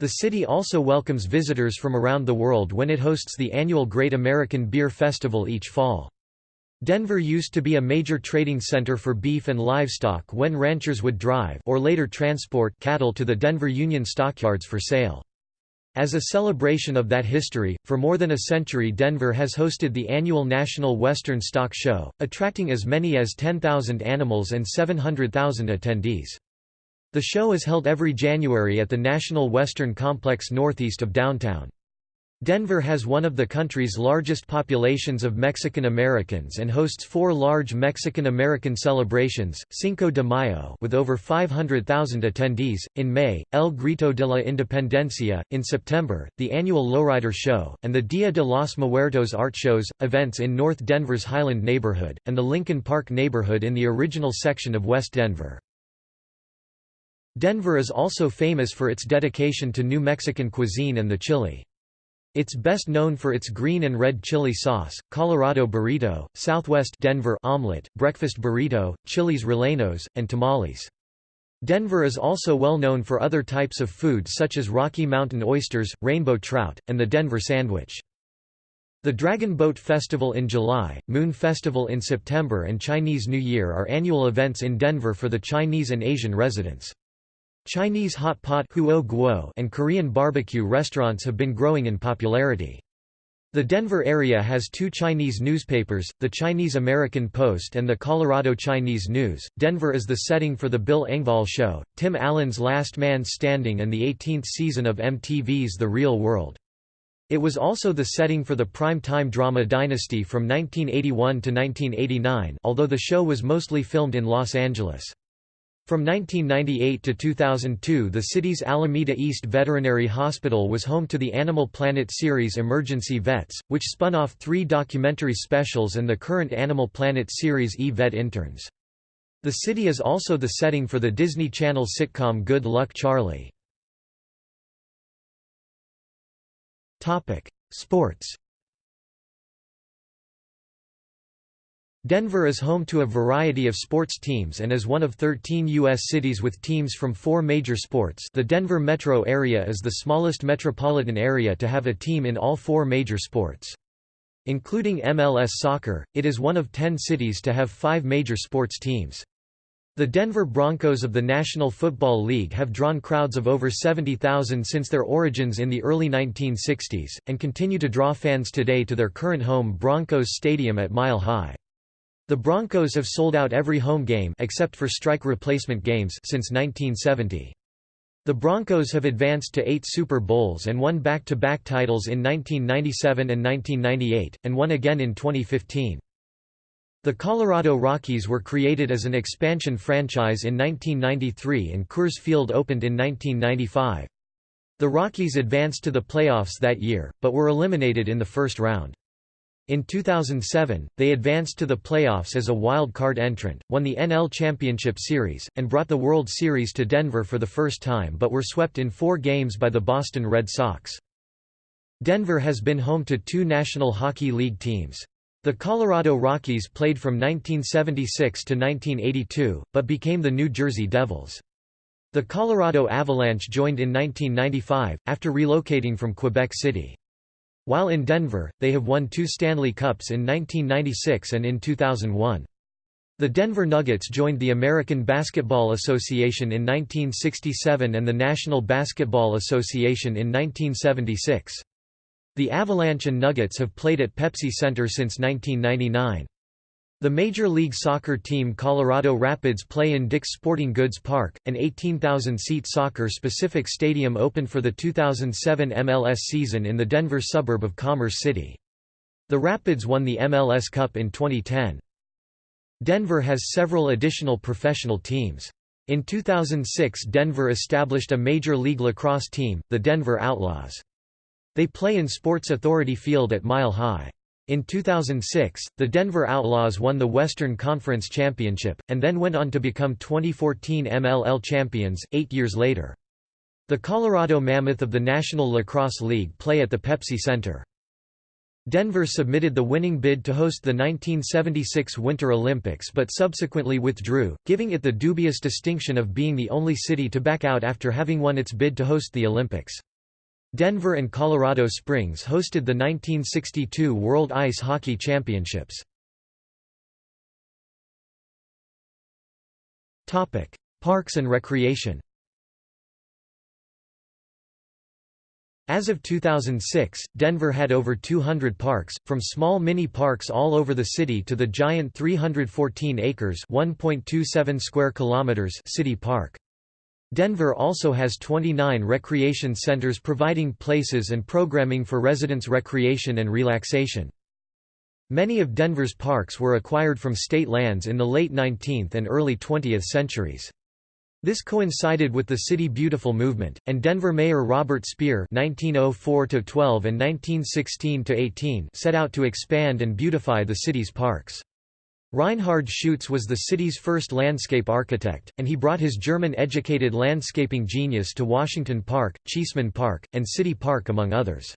The city also welcomes visitors from around the world when it hosts the annual Great American Beer Festival each fall. Denver used to be a major trading center for beef and livestock when ranchers would drive or later transport cattle to the Denver Union stockyards for sale. As a celebration of that history, for more than a century Denver has hosted the annual National Western Stock Show, attracting as many as 10,000 animals and 700,000 attendees. The show is held every January at the National Western Complex northeast of downtown. Denver has one of the country's largest populations of Mexican Americans and hosts four large Mexican American celebrations, Cinco de Mayo with over 500,000 attendees, in May, El Grito de la Independencia, in September, the annual Lowrider Show, and the Dia de los Muertos art shows, events in North Denver's Highland neighborhood, and the Lincoln Park neighborhood in the original section of West Denver. Denver is also famous for its dedication to New Mexican cuisine and the chili. It's best known for its green and red chili sauce, Colorado burrito, Southwest Denver omelet, breakfast burrito, chilis rellenos, and tamales. Denver is also well known for other types of food such as Rocky Mountain oysters, rainbow trout, and the Denver sandwich. The Dragon Boat Festival in July, Moon Festival in September and Chinese New Year are annual events in Denver for the Chinese and Asian residents. Chinese hot pot and Korean barbecue restaurants have been growing in popularity. The Denver area has two Chinese newspapers, the Chinese American Post and the Colorado Chinese News. Denver is the setting for The Bill Engvall Show, Tim Allen's Last Man Standing, and the 18th season of MTV's The Real World. It was also the setting for the prime-time drama Dynasty from 1981 to 1989, although the show was mostly filmed in Los Angeles. From 1998 to 2002 the city's Alameda East Veterinary Hospital was home to the Animal Planet series Emergency Vets, which spun off three documentary specials and the current Animal Planet series E-Vet Interns. The city is also the setting for the Disney Channel sitcom Good Luck Charlie. Sports Denver is home to a variety of sports teams and is one of 13 U.S. cities with teams from four major sports the Denver metro area is the smallest metropolitan area to have a team in all four major sports. Including MLS soccer, it is one of ten cities to have five major sports teams. The Denver Broncos of the National Football League have drawn crowds of over 70,000 since their origins in the early 1960s, and continue to draw fans today to their current home Broncos Stadium at Mile High. The Broncos have sold out every home game except for strike replacement games since 1970. The Broncos have advanced to eight Super Bowls and won back-to-back -back titles in 1997 and 1998, and won again in 2015. The Colorado Rockies were created as an expansion franchise in 1993 and Coors Field opened in 1995. The Rockies advanced to the playoffs that year, but were eliminated in the first round. In 2007, they advanced to the playoffs as a wild card entrant, won the NL Championship Series, and brought the World Series to Denver for the first time but were swept in four games by the Boston Red Sox. Denver has been home to two National Hockey League teams. The Colorado Rockies played from 1976 to 1982, but became the New Jersey Devils. The Colorado Avalanche joined in 1995, after relocating from Quebec City. While in Denver, they have won two Stanley Cups in 1996 and in 2001. The Denver Nuggets joined the American Basketball Association in 1967 and the National Basketball Association in 1976. The Avalanche and Nuggets have played at Pepsi Center since 1999. The Major League Soccer team Colorado Rapids play in Dick's Sporting Goods Park, an 18,000-seat soccer-specific stadium opened for the 2007 MLS season in the Denver suburb of Commerce City. The Rapids won the MLS Cup in 2010. Denver has several additional professional teams. In 2006 Denver established a Major League Lacrosse team, the Denver Outlaws. They play in Sports Authority Field at Mile High. In 2006, the Denver Outlaws won the Western Conference Championship, and then went on to become 2014 MLL champions, eight years later. The Colorado Mammoth of the National Lacrosse League play at the Pepsi Center. Denver submitted the winning bid to host the 1976 Winter Olympics but subsequently withdrew, giving it the dubious distinction of being the only city to back out after having won its bid to host the Olympics. Denver and Colorado Springs hosted the 1962 World Ice Hockey Championships. Topic: Parks and recreation As of 2006, Denver had over 200 parks, from small mini-parks all over the city to the giant 314 acres (1.27 square kilometers) city park. Denver also has 29 recreation centers providing places and programming for residents' recreation and relaxation. Many of Denver's parks were acquired from state lands in the late 19th and early 20th centuries. This coincided with the City Beautiful movement, and Denver Mayor Robert Speer (1904–12 and 1916–18) set out to expand and beautify the city's parks. Reinhard Schuetze was the city's first landscape architect, and he brought his German-educated landscaping genius to Washington Park, Cheesman Park, and City Park among others.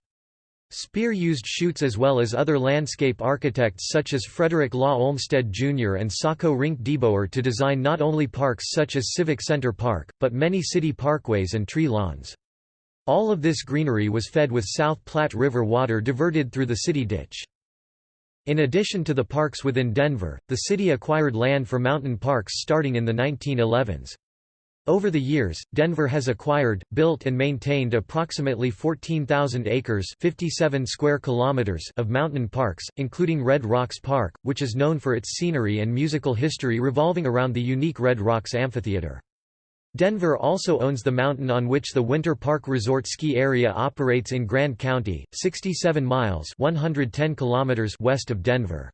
Speer used Schuetze as well as other landscape architects such as Frederick Law Olmsted Jr. and Saco Rienk DeBoer to design not only parks such as Civic Center Park, but many city parkways and tree lawns. All of this greenery was fed with South Platte River water diverted through the city ditch. In addition to the parks within Denver, the city acquired land for mountain parks starting in the 1911s. Over the years, Denver has acquired, built and maintained approximately 14,000 acres 57 square kilometers of mountain parks, including Red Rocks Park, which is known for its scenery and musical history revolving around the unique Red Rocks Amphitheater. Denver also owns the mountain on which the Winter Park Resort ski area operates in Grand County, 67 miles 110 kilometers west of Denver.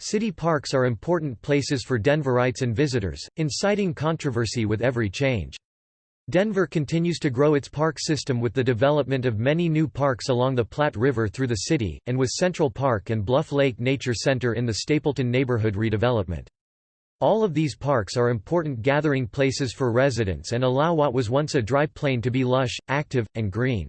City parks are important places for Denverites and visitors, inciting controversy with every change. Denver continues to grow its park system with the development of many new parks along the Platte River through the city, and with Central Park and Bluff Lake Nature Center in the Stapleton neighborhood redevelopment. All of these parks are important gathering places for residents and allow what was once a dry plain to be lush, active, and green.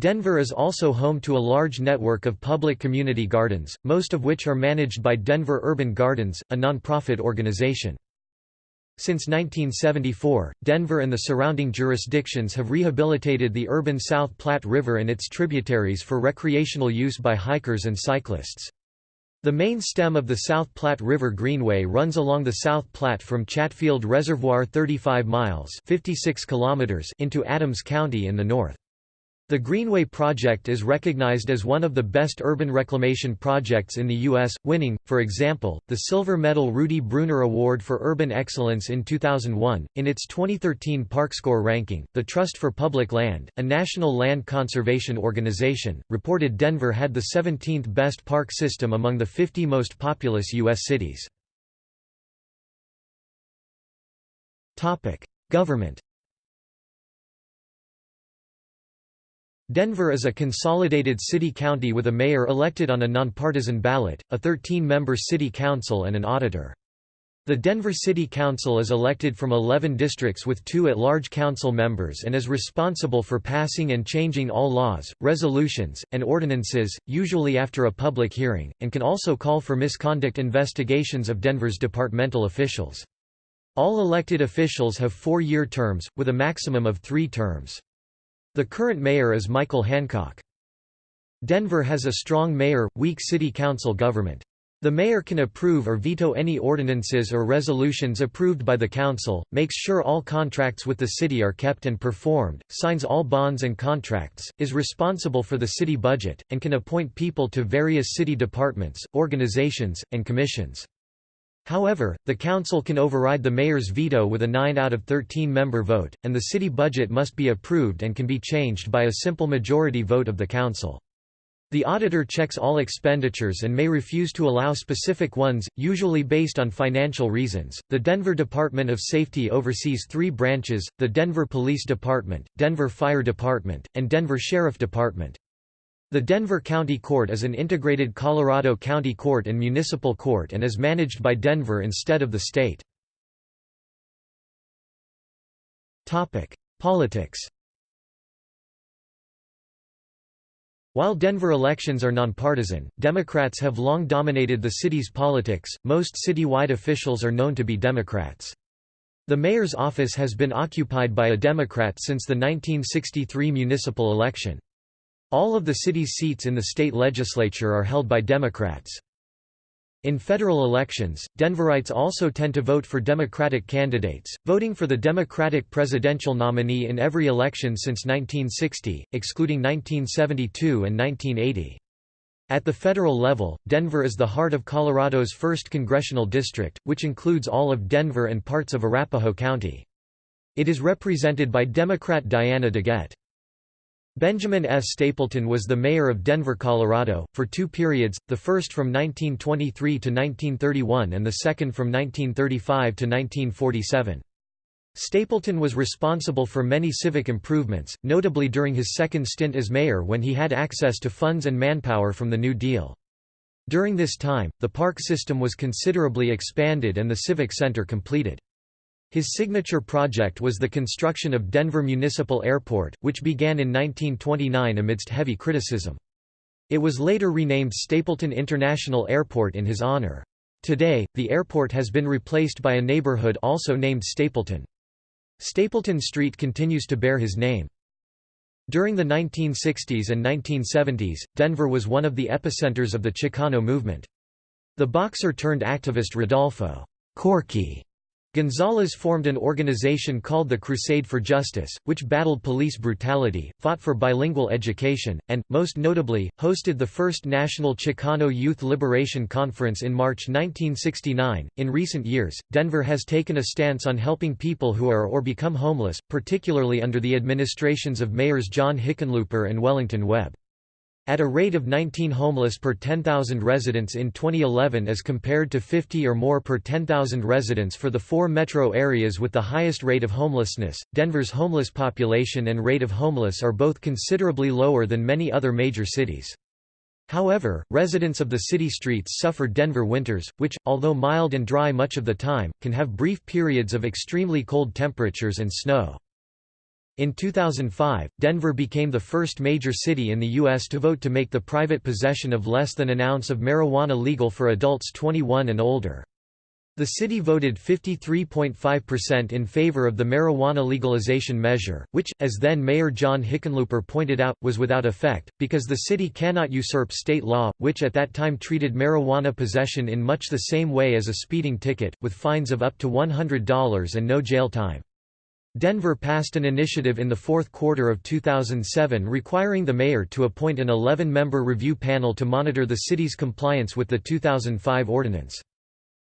Denver is also home to a large network of public community gardens, most of which are managed by Denver Urban Gardens, a nonprofit organization. Since 1974, Denver and the surrounding jurisdictions have rehabilitated the urban South Platte River and its tributaries for recreational use by hikers and cyclists. The main stem of the South Platte River Greenway runs along the South Platte from Chatfield Reservoir 35 miles 56 kilometers into Adams County in the north. The Greenway project is recognized as one of the best urban reclamation projects in the U.S., winning, for example, the Silver Medal Rudy Bruner Award for Urban Excellence in 2001. In its 2013 ParkScore ranking, the Trust for Public Land, a national land conservation organization, reported Denver had the 17th best park system among the 50 most populous U.S. cities. Government Denver is a consolidated city-county with a mayor elected on a nonpartisan ballot, a 13-member city council and an auditor. The Denver City Council is elected from 11 districts with two at-large council members and is responsible for passing and changing all laws, resolutions, and ordinances, usually after a public hearing, and can also call for misconduct investigations of Denver's departmental officials. All elected officials have four-year terms, with a maximum of three terms. The current mayor is Michael Hancock. Denver has a strong mayor, weak city council government. The mayor can approve or veto any ordinances or resolutions approved by the council, makes sure all contracts with the city are kept and performed, signs all bonds and contracts, is responsible for the city budget, and can appoint people to various city departments, organizations, and commissions. However, the council can override the mayor's veto with a 9 out of 13 member vote, and the city budget must be approved and can be changed by a simple majority vote of the council. The auditor checks all expenditures and may refuse to allow specific ones, usually based on financial reasons. The Denver Department of Safety oversees three branches the Denver Police Department, Denver Fire Department, and Denver Sheriff Department. The Denver County Court is an integrated Colorado County Court and Municipal Court and is managed by Denver instead of the state. Politics While Denver elections are nonpartisan, Democrats have long dominated the city's politics, most citywide officials are known to be Democrats. The mayor's office has been occupied by a Democrat since the 1963 municipal election. All of the city's seats in the state legislature are held by Democrats. In federal elections, Denverites also tend to vote for Democratic candidates, voting for the Democratic presidential nominee in every election since 1960, excluding 1972 and 1980. At the federal level, Denver is the heart of Colorado's 1st congressional district, which includes all of Denver and parts of Arapahoe County. It is represented by Democrat Diana DeGette. Benjamin S. Stapleton was the mayor of Denver, Colorado, for two periods, the first from 1923 to 1931 and the second from 1935 to 1947. Stapleton was responsible for many civic improvements, notably during his second stint as mayor when he had access to funds and manpower from the New Deal. During this time, the park system was considerably expanded and the Civic Center completed. His signature project was the construction of Denver Municipal Airport, which began in 1929 amidst heavy criticism. It was later renamed Stapleton International Airport in his honor. Today, the airport has been replaced by a neighborhood also named Stapleton. Stapleton Street continues to bear his name. During the 1960s and 1970s, Denver was one of the epicenters of the Chicano movement. The boxer-turned-activist Rodolfo Corky Gonzalez formed an organization called the Crusade for Justice, which battled police brutality, fought for bilingual education, and, most notably, hosted the first national Chicano Youth Liberation Conference in March 1969. In recent years, Denver has taken a stance on helping people who are or become homeless, particularly under the administrations of mayors John Hickenlooper and Wellington Webb. At a rate of 19 homeless per 10,000 residents in 2011 as compared to 50 or more per 10,000 residents for the four metro areas with the highest rate of homelessness, Denver's homeless population and rate of homeless are both considerably lower than many other major cities. However, residents of the city streets suffer Denver winters, which, although mild and dry much of the time, can have brief periods of extremely cold temperatures and snow. In 2005, Denver became the first major city in the U.S. to vote to make the private possession of less than an ounce of marijuana legal for adults 21 and older. The city voted 53.5% in favor of the marijuana legalization measure, which, as then Mayor John Hickenlooper pointed out, was without effect, because the city cannot usurp state law, which at that time treated marijuana possession in much the same way as a speeding ticket, with fines of up to $100 and no jail time. Denver passed an initiative in the fourth quarter of 2007 requiring the mayor to appoint an 11-member review panel to monitor the city's compliance with the 2005 ordinance.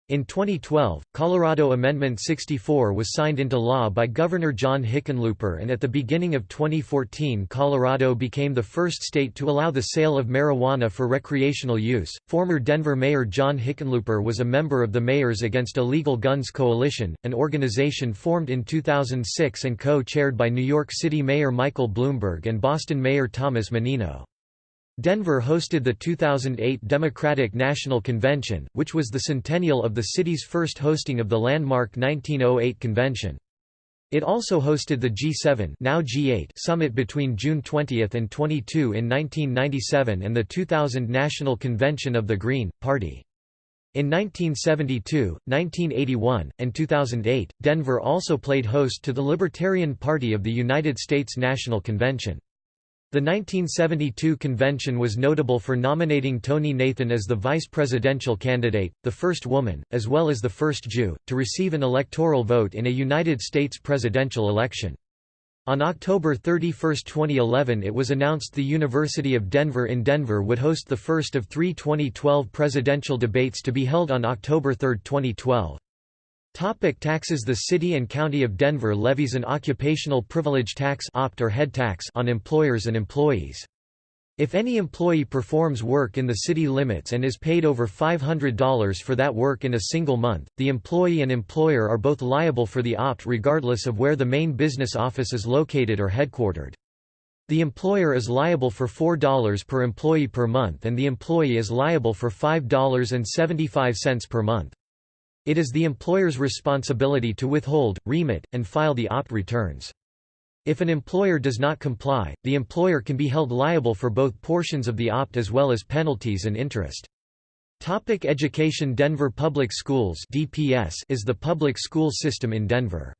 In 2012, Colorado Amendment 64 was signed into law by Governor John Hickenlooper and at the beginning of 2014 Colorado became the first state to allow the sale of marijuana for recreational use. Former Denver Mayor John Hickenlooper was a member of the Mayors Against Illegal Guns Coalition, an organization formed in 2006 and co-chaired by New York City Mayor Michael Bloomberg and Boston Mayor Thomas Menino. Denver hosted the 2008 Democratic National Convention, which was the centennial of the city's first hosting of the landmark 1908 convention. It also hosted the G7 now G8 summit between June 20 and 22 in 1997 and the 2000 National Convention of the Green Party. In 1972, 1981, and 2008, Denver also played host to the Libertarian Party of the United States National Convention. The 1972 convention was notable for nominating Tonie Nathan as the vice presidential candidate, the first woman, as well as the first Jew, to receive an electoral vote in a United States presidential election. On October 31, 2011 it was announced the University of Denver in Denver would host the first of three 2012 presidential debates to be held on October 3, 2012. Topic taxes The city and county of Denver levies an occupational privilege tax opt or head tax on employers and employees. If any employee performs work in the city limits and is paid over $500 for that work in a single month, the employee and employer are both liable for the opt regardless of where the main business office is located or headquartered. The employer is liable for $4 per employee per month and the employee is liable for $5.75 per month. It is the employer's responsibility to withhold, remit, and file the opt returns. If an employer does not comply, the employer can be held liable for both portions of the opt as well as penalties and interest. Topic education Denver Public Schools DPS is the public school system in Denver.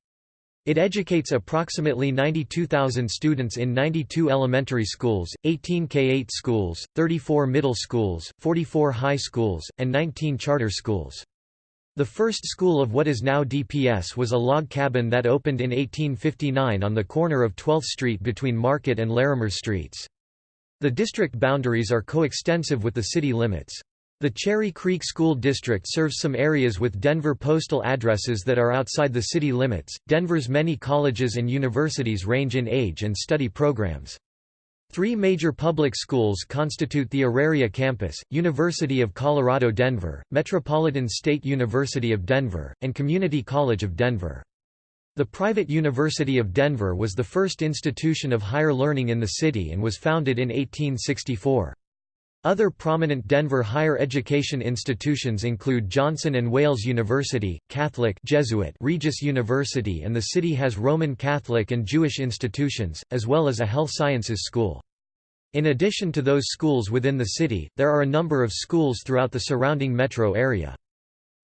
It educates approximately 92,000 students in 92 elementary schools, 18 K-8 schools, 34 middle schools, 44 high schools, and 19 charter schools. The first school of what is now DPS was a log cabin that opened in 1859 on the corner of 12th Street between Market and Larimer Streets. The district boundaries are coextensive with the city limits. The Cherry Creek School District serves some areas with Denver postal addresses that are outside the city limits. Denver's many colleges and universities range in age and study programs. Three major public schools constitute the Auraria campus, University of Colorado Denver, Metropolitan State University of Denver, and Community College of Denver. The private University of Denver was the first institution of higher learning in the city and was founded in 1864. Other prominent Denver higher education institutions include Johnson and Wales University, Catholic Jesuit Regis University and the city has Roman Catholic and Jewish institutions, as well as a health sciences school. In addition to those schools within the city, there are a number of schools throughout the surrounding metro area.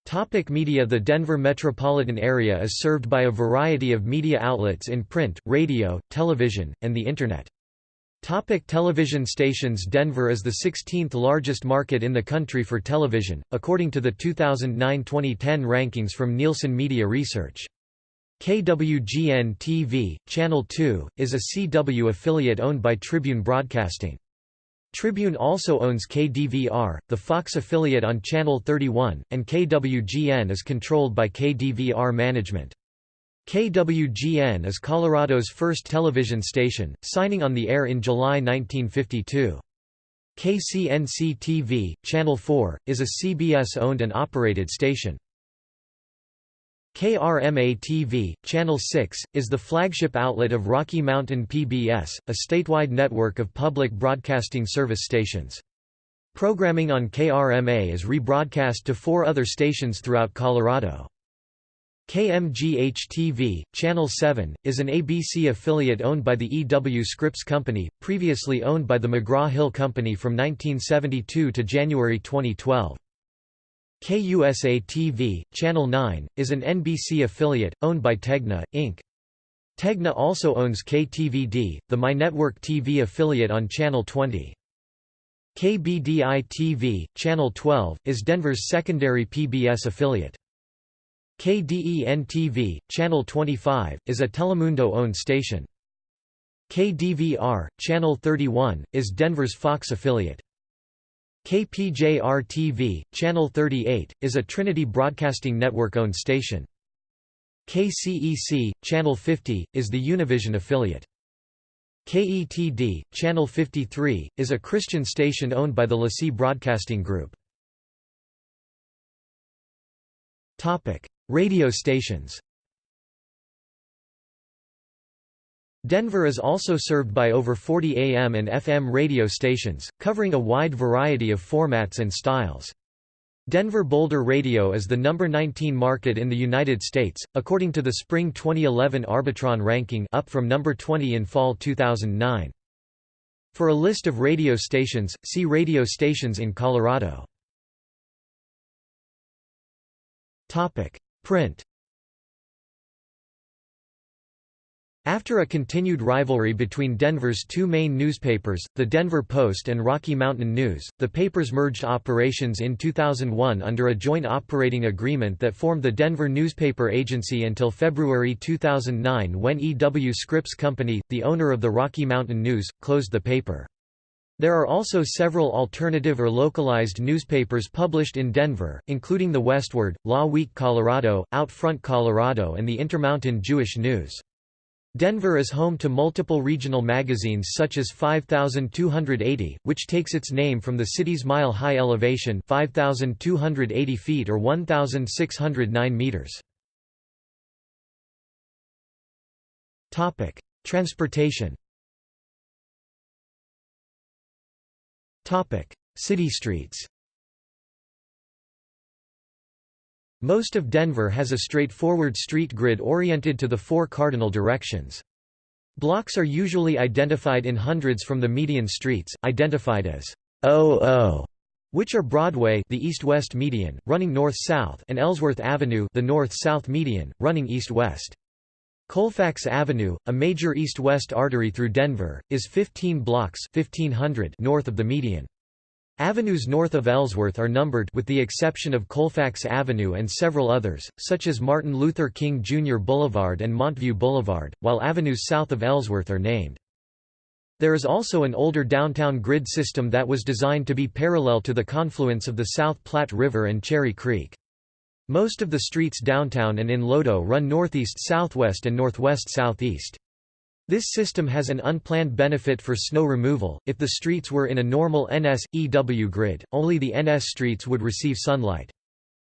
Topic media The Denver metropolitan area is served by a variety of media outlets in print, radio, television, and the Internet. Topic television stations Denver is the 16th largest market in the country for television, according to the 2009-2010 rankings from Nielsen Media Research. KWGN-TV, Channel 2, is a CW affiliate owned by Tribune Broadcasting. Tribune also owns KDVR, the Fox affiliate on Channel 31, and KWGN is controlled by KDVR management. KWGN is Colorado's first television station, signing on the air in July 1952. KCNC-TV, Channel 4, is a CBS-owned and operated station. KRMA-TV, Channel 6, is the flagship outlet of Rocky Mountain PBS, a statewide network of public broadcasting service stations. Programming on KRMA is rebroadcast to four other stations throughout Colorado. KMGH-TV, Channel 7, is an ABC affiliate owned by the E.W. Scripps Company, previously owned by the McGraw-Hill Company from 1972 to January 2012. KUSA-TV, Channel 9, is an NBC affiliate, owned by Tegna, Inc. Tegna also owns KTVD, the MyNetwork TV affiliate on Channel 20. KBDI-TV, Channel 12, is Denver's secondary PBS affiliate. KDEN-TV, Channel 25, is a Telemundo-owned station. KDVR, Channel 31, is Denver's Fox affiliate. KPJR-TV, Channel 38, is a Trinity Broadcasting Network-owned station. KCEC, Channel 50, is the Univision affiliate. KETD, Channel 53, is a Christian station owned by the LeSEA Broadcasting Group. Radio stations Denver is also served by over 40 AM and FM radio stations, covering a wide variety of formats and styles. Denver Boulder Radio is the number 19 market in the United States, according to the Spring 2011 Arbitron ranking up from number 20 in fall 2009. For a list of radio stations, see radio stations in Colorado. Print After a continued rivalry between Denver's two main newspapers, the Denver Post and Rocky Mountain News, the papers merged operations in 2001 under a joint operating agreement that formed the Denver Newspaper Agency until February 2009 when E. W. Scripps Company, the owner of the Rocky Mountain News, closed the paper. There are also several alternative or localized newspapers published in Denver, including The Westword, Law Week Colorado, Out Front Colorado and the Intermountain Jewish News. Denver is home to multiple regional magazines such as 5280, which takes its name from the city's mile-high elevation 5,280 feet or 1,609 meters. Transportation City streets Most of Denver has a straightforward street grid oriented to the four cardinal directions. Blocks are usually identified in hundreds from the median streets, identified as OO, which are Broadway the east-west median, running north-south and Ellsworth Avenue the north-south median, running east-west. Colfax Avenue, a major east-west artery through Denver, is 15 blocks 1500 north of the median. Avenues north of Ellsworth are numbered with the exception of Colfax Avenue and several others, such as Martin Luther King Jr. Boulevard and Montview Boulevard, while avenues south of Ellsworth are named. There is also an older downtown grid system that was designed to be parallel to the confluence of the South Platte River and Cherry Creek. Most of the streets downtown and in Lodo run northeast-southwest and northwest-southeast. This system has an unplanned benefit for snow removal. If the streets were in a normal NS-EW grid, only the NS streets would receive sunlight.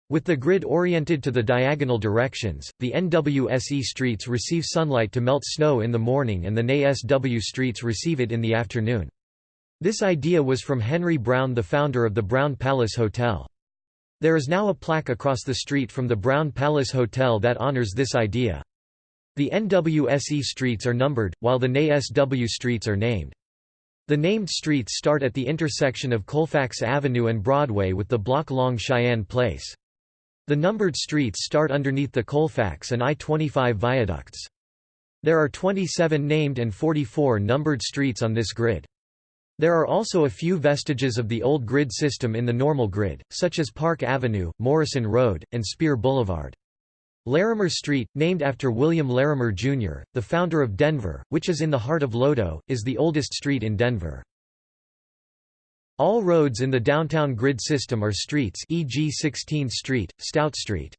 With the grid oriented to the diagonal directions, the NWSE streets receive sunlight to melt snow in the morning and the NASW streets receive it in the afternoon. This idea was from Henry Brown the founder of the Brown Palace Hotel. There is now a plaque across the street from the Brown Palace Hotel that honors this idea. The NWSE streets are numbered, while the NASW streets are named. The named streets start at the intersection of Colfax Avenue and Broadway with the block-long Cheyenne Place. The numbered streets start underneath the Colfax and I-25 viaducts. There are 27 named and 44 numbered streets on this grid. There are also a few vestiges of the old grid system in the normal grid, such as Park Avenue, Morrison Road, and Speer Boulevard. Larimer Street, named after William Larimer, Jr., the founder of Denver, which is in the heart of Lodo, is the oldest street in Denver. All roads in the downtown grid system are streets e.g. 16th Street, Stout Street.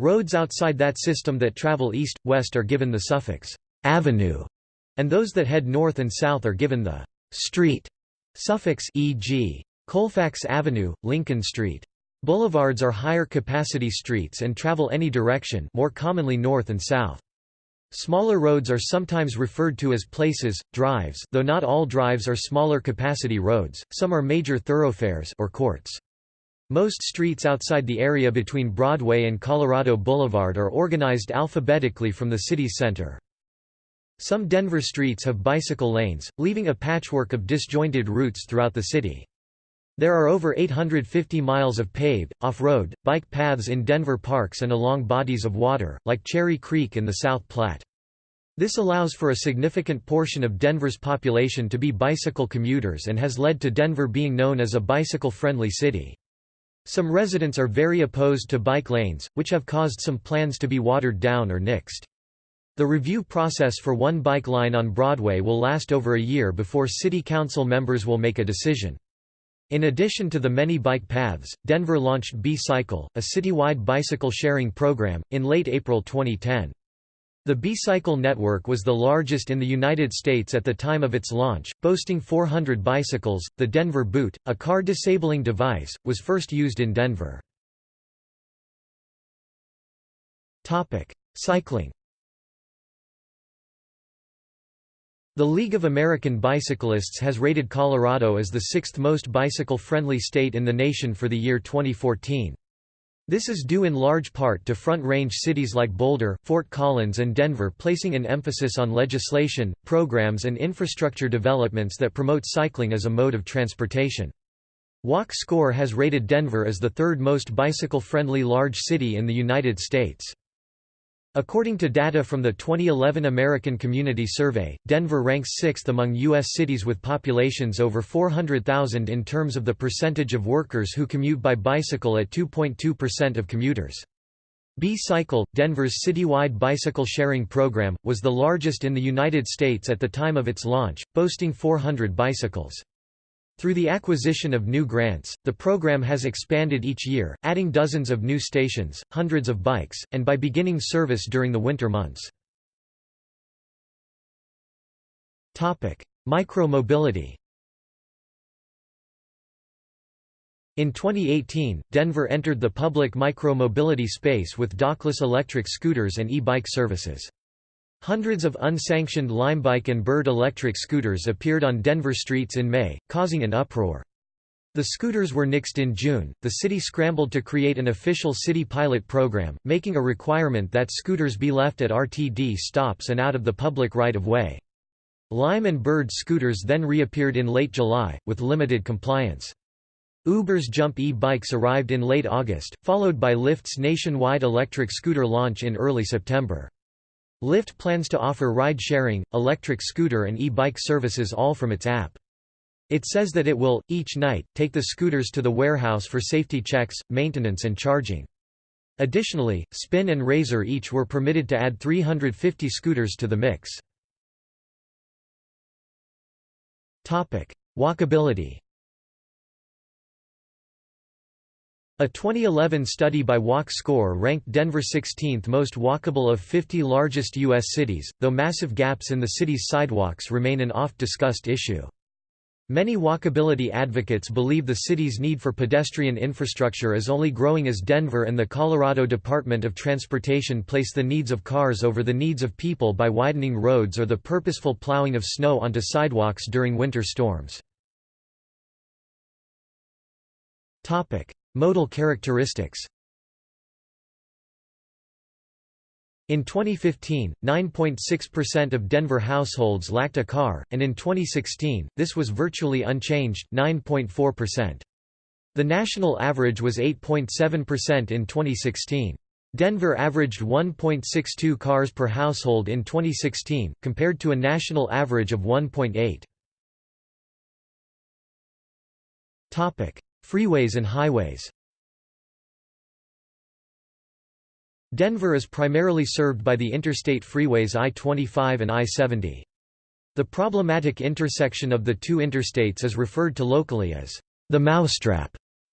Roads outside that system that travel east-west are given the suffix «avenue», and those that head north and south are given the «street» suffix e.g. Colfax Avenue, Lincoln Street. Boulevards are higher capacity streets and travel any direction more commonly north and south. Smaller roads are sometimes referred to as places, drives though not all drives are smaller capacity roads, some are major thoroughfares or courts. Most streets outside the area between Broadway and Colorado Boulevard are organized alphabetically from the city's center. Some Denver streets have bicycle lanes, leaving a patchwork of disjointed routes throughout the city. There are over 850 miles of paved, off-road, bike paths in Denver parks and along bodies of water, like Cherry Creek in the South Platte. This allows for a significant portion of Denver's population to be bicycle commuters and has led to Denver being known as a bicycle-friendly city. Some residents are very opposed to bike lanes, which have caused some plans to be watered down or nixed. The review process for one bike line on Broadway will last over a year before city council members will make a decision. In addition to the many bike paths, Denver launched B-Cycle, a citywide bicycle sharing program, in late April 2010. The B-Cycle network was the largest in the United States at the time of its launch, boasting 400 bicycles. The Denver Boot, a car disabling device, was first used in Denver. Topic: Cycling. The League of American Bicyclists has rated Colorado as the sixth most bicycle-friendly state in the nation for the year 2014. This is due in large part to Front Range cities like Boulder, Fort Collins and Denver placing an emphasis on legislation, programs and infrastructure developments that promote cycling as a mode of transportation. Walk Score has rated Denver as the third most bicycle-friendly large city in the United States. According to data from the 2011 American Community Survey, Denver ranks sixth among U.S. cities with populations over 400,000 in terms of the percentage of workers who commute by bicycle at 2.2% of commuters. B-Cycle, Denver's citywide bicycle sharing program, was the largest in the United States at the time of its launch, boasting 400 bicycles. Through the acquisition of new grants, the program has expanded each year, adding dozens of new stations, hundreds of bikes, and by beginning service during the winter months. Micro-mobility In 2018, Denver entered the public micro-mobility space with dockless electric scooters and e-bike services. Hundreds of unsanctioned Limebike and Bird electric scooters appeared on Denver streets in May, causing an uproar. The scooters were nixed in June. The city scrambled to create an official city pilot program, making a requirement that scooters be left at RTD stops and out of the public right of way. Lime and Bird scooters then reappeared in late July, with limited compliance. Uber's Jump e-bikes arrived in late August, followed by Lyft's nationwide electric scooter launch in early September. Lyft plans to offer ride-sharing, electric scooter and e-bike services all from its app. It says that it will, each night, take the scooters to the warehouse for safety checks, maintenance and charging. Additionally, Spin and Razor each were permitted to add 350 scooters to the mix. Walkability A 2011 study by Walk Score ranked Denver 16th most walkable of 50 largest U.S. cities, though massive gaps in the city's sidewalks remain an oft-discussed issue. Many walkability advocates believe the city's need for pedestrian infrastructure is only growing as Denver and the Colorado Department of Transportation place the needs of cars over the needs of people by widening roads or the purposeful plowing of snow onto sidewalks during winter storms. Modal characteristics In 2015, 9.6% of Denver households lacked a car, and in 2016, this was virtually unchanged, 9.4%. The national average was 8.7% in 2016. Denver averaged 1.62 cars per household in 2016, compared to a national average of 1.8. Freeways and highways Denver is primarily served by the interstate freeways I-25 and I-70. The problematic intersection of the two interstates is referred to locally as the mousetrap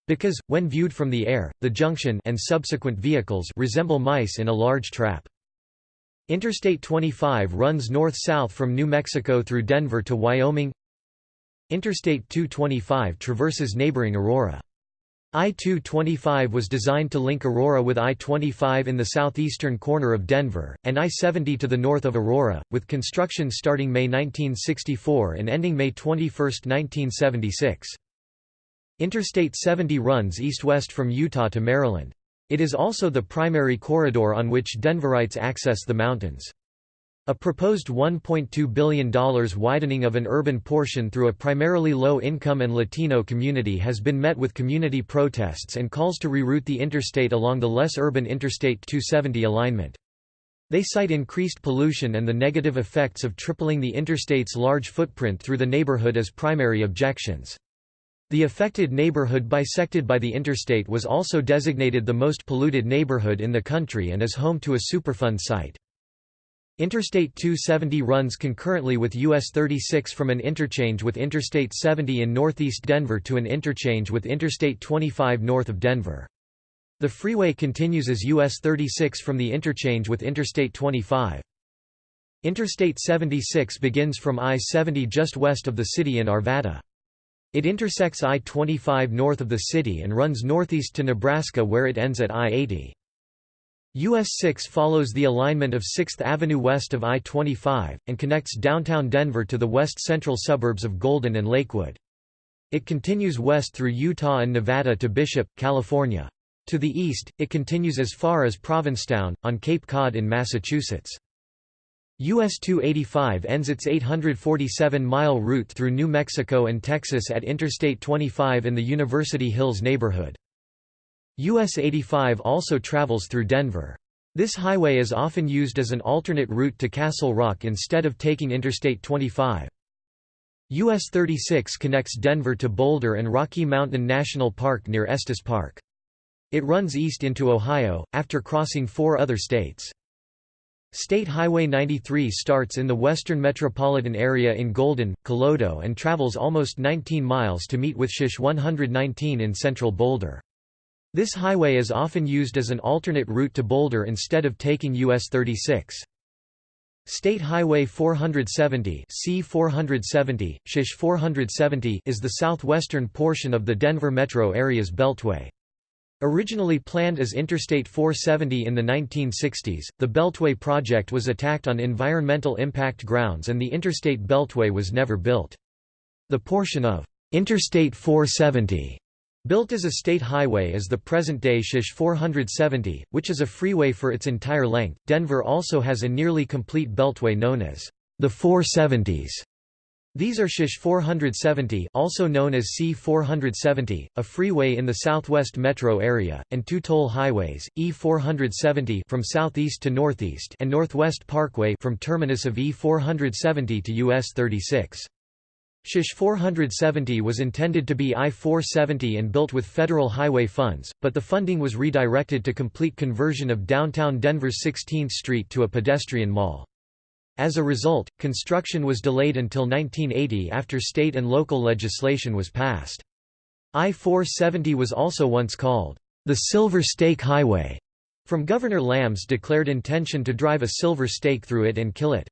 because, when viewed from the air, the junction and subsequent vehicles resemble mice in a large trap. Interstate 25 runs north-south from New Mexico through Denver to Wyoming Interstate 225 traverses neighboring Aurora. I-225 was designed to link Aurora with I-25 in the southeastern corner of Denver, and I-70 to the north of Aurora, with construction starting May 1964 and ending May 21, 1976. Interstate 70 runs east-west from Utah to Maryland. It is also the primary corridor on which Denverites access the mountains. A proposed $1.2 billion widening of an urban portion through a primarily low-income and Latino community has been met with community protests and calls to reroute the interstate along the less urban Interstate 270 alignment. They cite increased pollution and the negative effects of tripling the interstate's large footprint through the neighborhood as primary objections. The affected neighborhood bisected by the interstate was also designated the most polluted neighborhood in the country and is home to a Superfund site. Interstate 270 runs concurrently with US 36 from an interchange with Interstate 70 in northeast Denver to an interchange with Interstate 25 north of Denver. The freeway continues as US 36 from the interchange with Interstate 25. Interstate 76 begins from I-70 just west of the city in Arvada. It intersects I-25 north of the city and runs northeast to Nebraska where it ends at I-80. US 6 follows the alignment of 6th Avenue west of I-25, and connects downtown Denver to the west-central suburbs of Golden and Lakewood. It continues west through Utah and Nevada to Bishop, California. To the east, it continues as far as Provincetown, on Cape Cod in Massachusetts. US 285 ends its 847-mile route through New Mexico and Texas at Interstate 25 in the University Hills neighborhood. US 85 also travels through Denver. This highway is often used as an alternate route to Castle Rock instead of taking Interstate 25. US 36 connects Denver to Boulder and Rocky Mountain National Park near Estes Park. It runs east into Ohio, after crossing four other states. State Highway 93 starts in the western metropolitan area in Golden, Colorado and travels almost 19 miles to meet with SH 119 in central Boulder. This highway is often used as an alternate route to Boulder instead of taking US 36. State Highway 470 C470, SH 470 is the southwestern portion of the Denver metro area's beltway. Originally planned as Interstate 470 in the 1960s, the Beltway project was attacked on environmental impact grounds and the Interstate Beltway was never built. The portion of Interstate 470 Built as a state highway is the present-day SH 470, which is a freeway for its entire length. Denver also has a nearly complete beltway known as the 470s. These are SH 470 also known as C470, a freeway in the southwest metro area, and two toll highways, E470 from southeast to northeast and Northwest Parkway from terminus of E470 to US 36. SH 470 was intended to be I-470 and built with federal highway funds, but the funding was redirected to complete conversion of downtown Denver's 16th Street to a pedestrian mall. As a result, construction was delayed until 1980 after state and local legislation was passed. I-470 was also once called the Silver Stake Highway, from Governor Lamm's declared intention to drive a silver stake through it and kill it.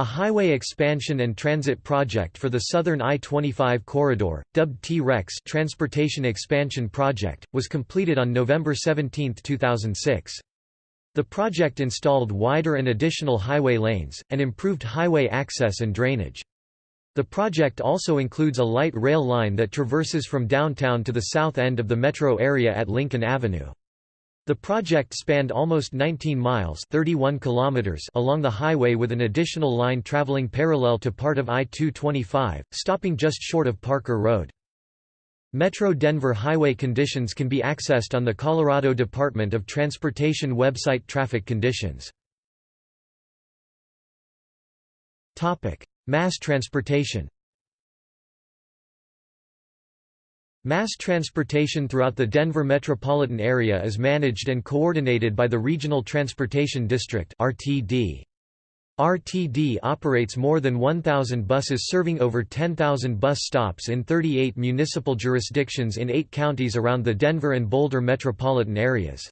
A highway expansion and transit project for the southern I-25 corridor, dubbed T-REX Transportation Expansion Project, was completed on November 17, 2006. The project installed wider and additional highway lanes, and improved highway access and drainage. The project also includes a light rail line that traverses from downtown to the south end of the metro area at Lincoln Avenue. The project spanned almost 19 miles 31 kilometers along the highway with an additional line traveling parallel to part of I-225, stopping just short of Parker Road. Metro Denver highway conditions can be accessed on the Colorado Department of Transportation website Traffic Conditions. Mass transportation Mass transportation throughout the Denver metropolitan area is managed and coordinated by the Regional Transportation District RTD. RTD operates more than 1,000 buses serving over 10,000 bus stops in 38 municipal jurisdictions in eight counties around the Denver and Boulder metropolitan areas.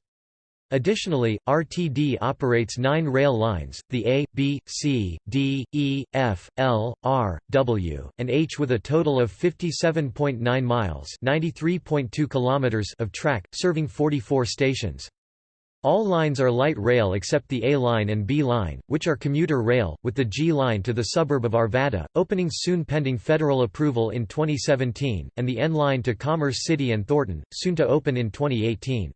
Additionally, RTD operates nine rail lines, the A, B, C, D, E, F, L, R, W, and H with a total of 57.9 miles kilometers of track, serving 44 stations. All lines are light rail except the A line and B line, which are commuter rail, with the G line to the suburb of Arvada, opening soon pending federal approval in 2017, and the N line to Commerce City and Thornton, soon to open in 2018.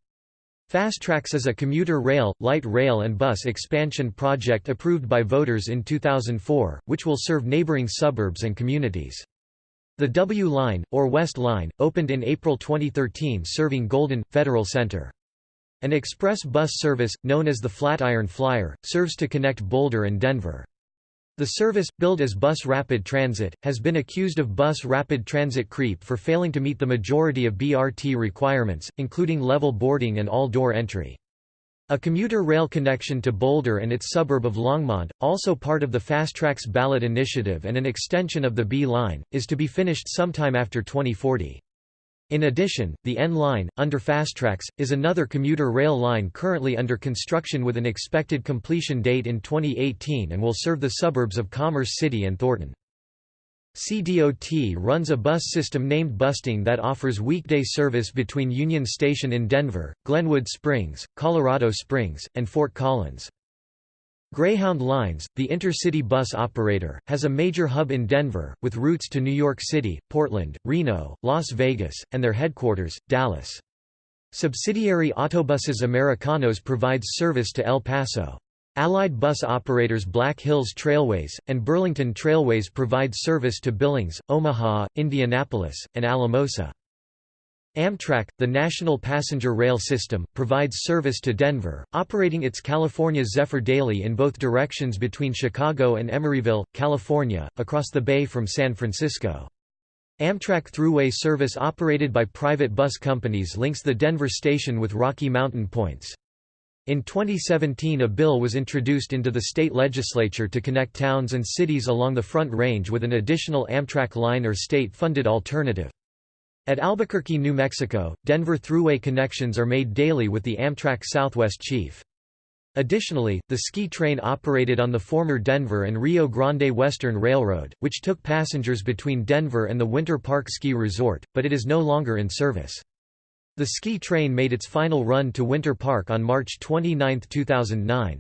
FasTracks is a commuter rail, light rail and bus expansion project approved by voters in 2004, which will serve neighboring suburbs and communities. The W Line, or West Line, opened in April 2013 serving Golden, Federal Center. An express bus service, known as the Flatiron Flyer, serves to connect Boulder and Denver. The service, billed as Bus Rapid Transit, has been accused of bus rapid transit creep for failing to meet the majority of BRT requirements, including level boarding and all-door entry. A commuter rail connection to Boulder and its suburb of Longmont, also part of the FasTracks ballot initiative and an extension of the B line, is to be finished sometime after 2040. In addition, the N line, under FasTracks, is another commuter rail line currently under construction with an expected completion date in 2018 and will serve the suburbs of Commerce City and Thornton. CDOT runs a bus system named Bustang that offers weekday service between Union Station in Denver, Glenwood Springs, Colorado Springs, and Fort Collins. Greyhound Lines, the intercity bus operator, has a major hub in Denver, with routes to New York City, Portland, Reno, Las Vegas, and their headquarters, Dallas. Subsidiary Autobuses Americanos provides service to El Paso. Allied bus operators Black Hills Trailways, and Burlington Trailways provide service to Billings, Omaha, Indianapolis, and Alamosa. Amtrak, the national passenger rail system, provides service to Denver, operating its California Zephyr daily in both directions between Chicago and Emeryville, California, across the bay from San Francisco. Amtrak Thruway service operated by private bus companies links the Denver station with Rocky Mountain points. In 2017 a bill was introduced into the state legislature to connect towns and cities along the Front Range with an additional Amtrak line or state-funded alternative. At Albuquerque, New Mexico, Denver Thruway connections are made daily with the Amtrak Southwest Chief. Additionally, the ski train operated on the former Denver and Rio Grande Western Railroad, which took passengers between Denver and the Winter Park Ski Resort, but it is no longer in service. The ski train made its final run to Winter Park on March 29, 2009.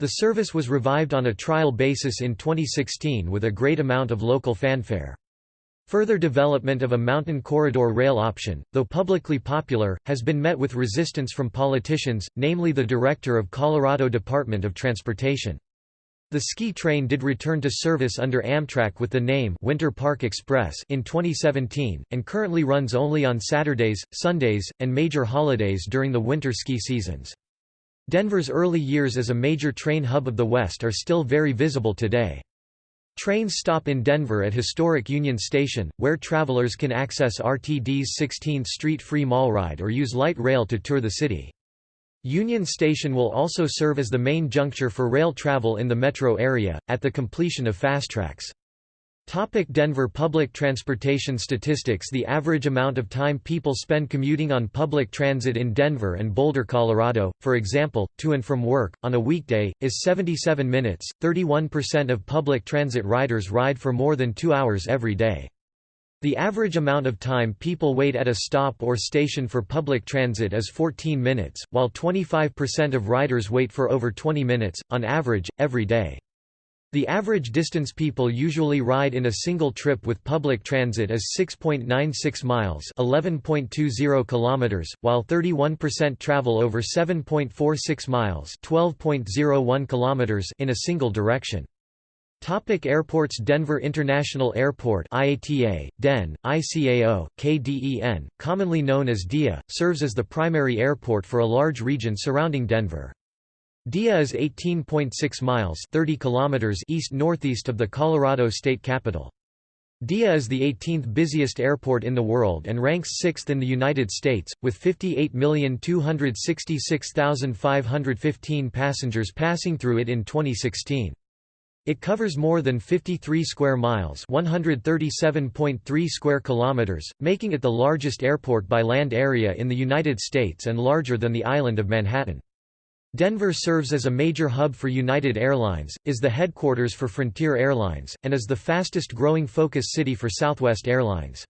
The service was revived on a trial basis in 2016 with a great amount of local fanfare. Further development of a mountain corridor rail option, though publicly popular, has been met with resistance from politicians, namely the director of Colorado Department of Transportation. The ski train did return to service under Amtrak with the name Winter Park Express in 2017, and currently runs only on Saturdays, Sundays, and major holidays during the winter ski seasons. Denver's early years as a major train hub of the West are still very visible today. Trains stop in Denver at historic Union Station, where travelers can access RTD's 16th Street free mall ride or use light rail to tour the city. Union Station will also serve as the main juncture for rail travel in the metro area, at the completion of FasTracks. Topic Denver public transportation statistics The average amount of time people spend commuting on public transit in Denver and Boulder, Colorado, for example, to and from work, on a weekday, is 77 minutes. 31% of public transit riders ride for more than two hours every day. The average amount of time people wait at a stop or station for public transit is 14 minutes, while 25% of riders wait for over 20 minutes, on average, every day. The average distance people usually ride in a single trip with public transit is 6.96 miles, 11.20 kilometers, while 31% travel over 7.46 miles, 12.01 kilometers in a single direction. Topic airports Denver International Airport IATA, DEN, ICAO, KDEN, commonly known as DIA, serves as the primary airport for a large region surrounding Denver. Dia is 18.6 miles 30 kilometers east-northeast of the Colorado state capital. Dia is the 18th busiest airport in the world and ranks 6th in the United States, with 58,266,515 passengers passing through it in 2016. It covers more than 53 square miles, 137.3 square kilometers, making it the largest airport by land area in the United States and larger than the island of Manhattan. Denver serves as a major hub for United Airlines, is the headquarters for Frontier Airlines, and is the fastest growing focus city for Southwest Airlines.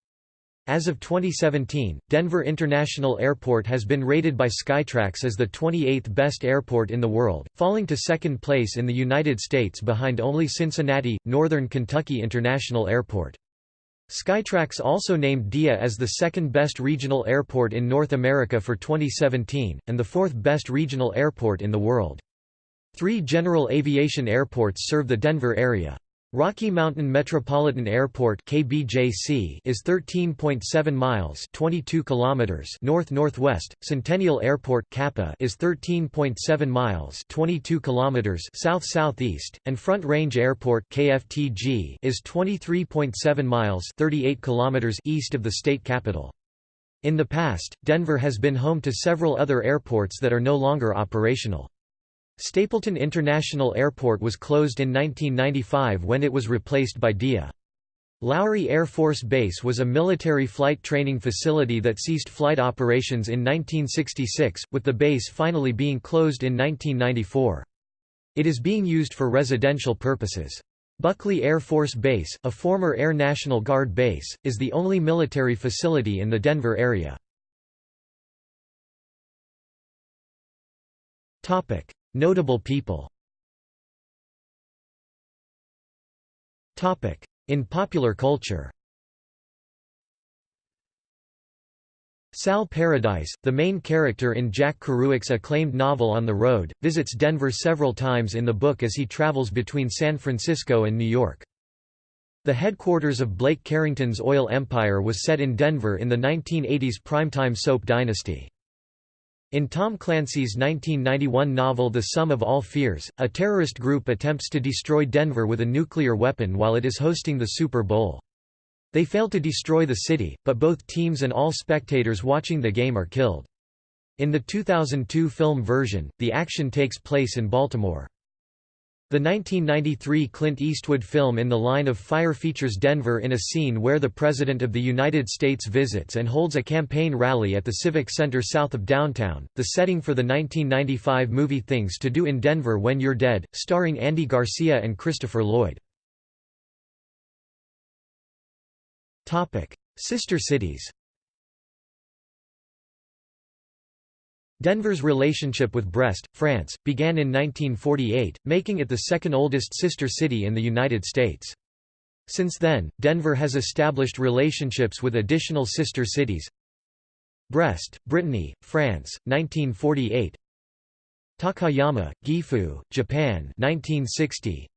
As of 2017, Denver International Airport has been rated by Skytrax as the 28th best airport in the world, falling to second place in the United States behind only Cincinnati, Northern Kentucky International Airport. Skytrax also named DIA as the second best regional airport in North America for 2017, and the fourth best regional airport in the world. Three general aviation airports serve the Denver area. Rocky Mountain Metropolitan Airport (KBJC) is 13.7 miles (22 kilometers) north-northwest. Centennial Airport (KAPA) is 13.7 miles (22 kilometers) south-southeast, and Front Range Airport (KFTG) is 23.7 miles (38 kilometers) east of the state capital. In the past, Denver has been home to several other airports that are no longer operational. Stapleton International Airport was closed in 1995 when it was replaced by DIA. Lowry Air Force Base was a military flight training facility that ceased flight operations in 1966, with the base finally being closed in 1994. It is being used for residential purposes. Buckley Air Force Base, a former Air National Guard base, is the only military facility in the Denver area. Notable people In popular culture Sal Paradise, the main character in Jack Kerouac's acclaimed novel On the Road, visits Denver several times in the book as he travels between San Francisco and New York. The headquarters of Blake Carrington's oil empire was set in Denver in the 1980s primetime soap Dynasty. In Tom Clancy's 1991 novel The Sum of All Fears, a terrorist group attempts to destroy Denver with a nuclear weapon while it is hosting the Super Bowl. They fail to destroy the city, but both teams and all spectators watching the game are killed. In the 2002 film version, the action takes place in Baltimore. The 1993 Clint Eastwood film In the Line of Fire features Denver in a scene where the President of the United States visits and holds a campaign rally at the Civic Center south of downtown, the setting for the 1995 movie Things to Do in Denver When You're Dead, starring Andy Garcia and Christopher Lloyd. Sister cities Denver's relationship with Brest, France, began in 1948, making it the second oldest sister city in the United States. Since then, Denver has established relationships with additional sister cities. Brest, Brittany, France, 1948 Takayama, Gifu, Japan 1960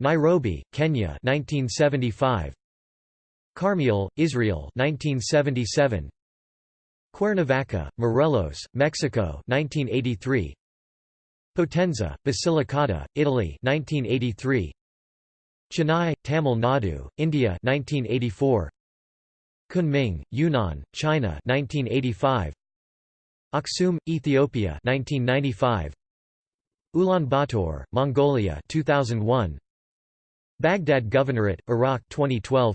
Nairobi, Kenya 1975 Carmiel, Israel 1977 Cuernavaca, Morelos, Mexico 1983 Potenza, Basilicata, Italy 1983 Chennai, Tamil Nadu, India 1984 Kunming, Yunnan, China 1985 Aksum, Ethiopia 1995 Ulaanbaatar, Mongolia 2001 Baghdad Governorate, Iraq 2012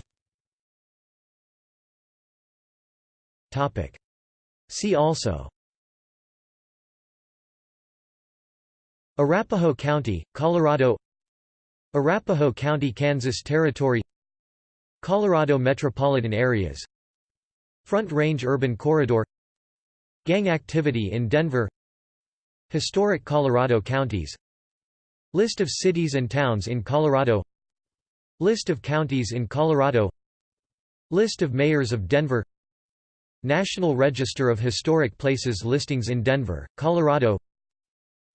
Topic See also. Arapahoe County, Colorado. Arapahoe County, Kansas Territory. Colorado metropolitan areas. Front Range Urban Corridor. Gang activity in Denver. Historic Colorado counties. List of cities and towns in Colorado. List of counties in Colorado. List of mayors of Denver National Register of Historic Places listings in Denver, Colorado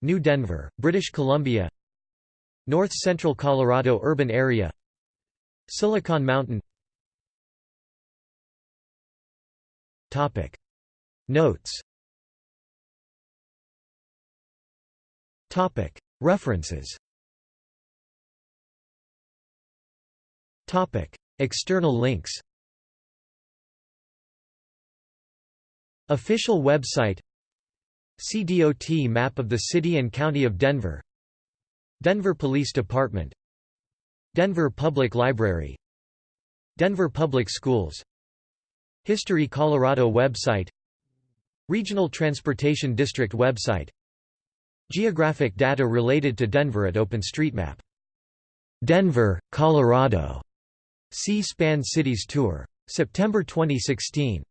New Denver, British Columbia North Central Colorado urban area Silicon Mountain Topic. Notes Topic. References Topic. External links Official website CDOT map of the City and County of Denver Denver Police Department Denver Public Library Denver Public Schools History Colorado website Regional Transportation District website Geographic data related to Denver at OpenStreetMap. Denver, Colorado. C-SPAN Cities Tour. September 2016.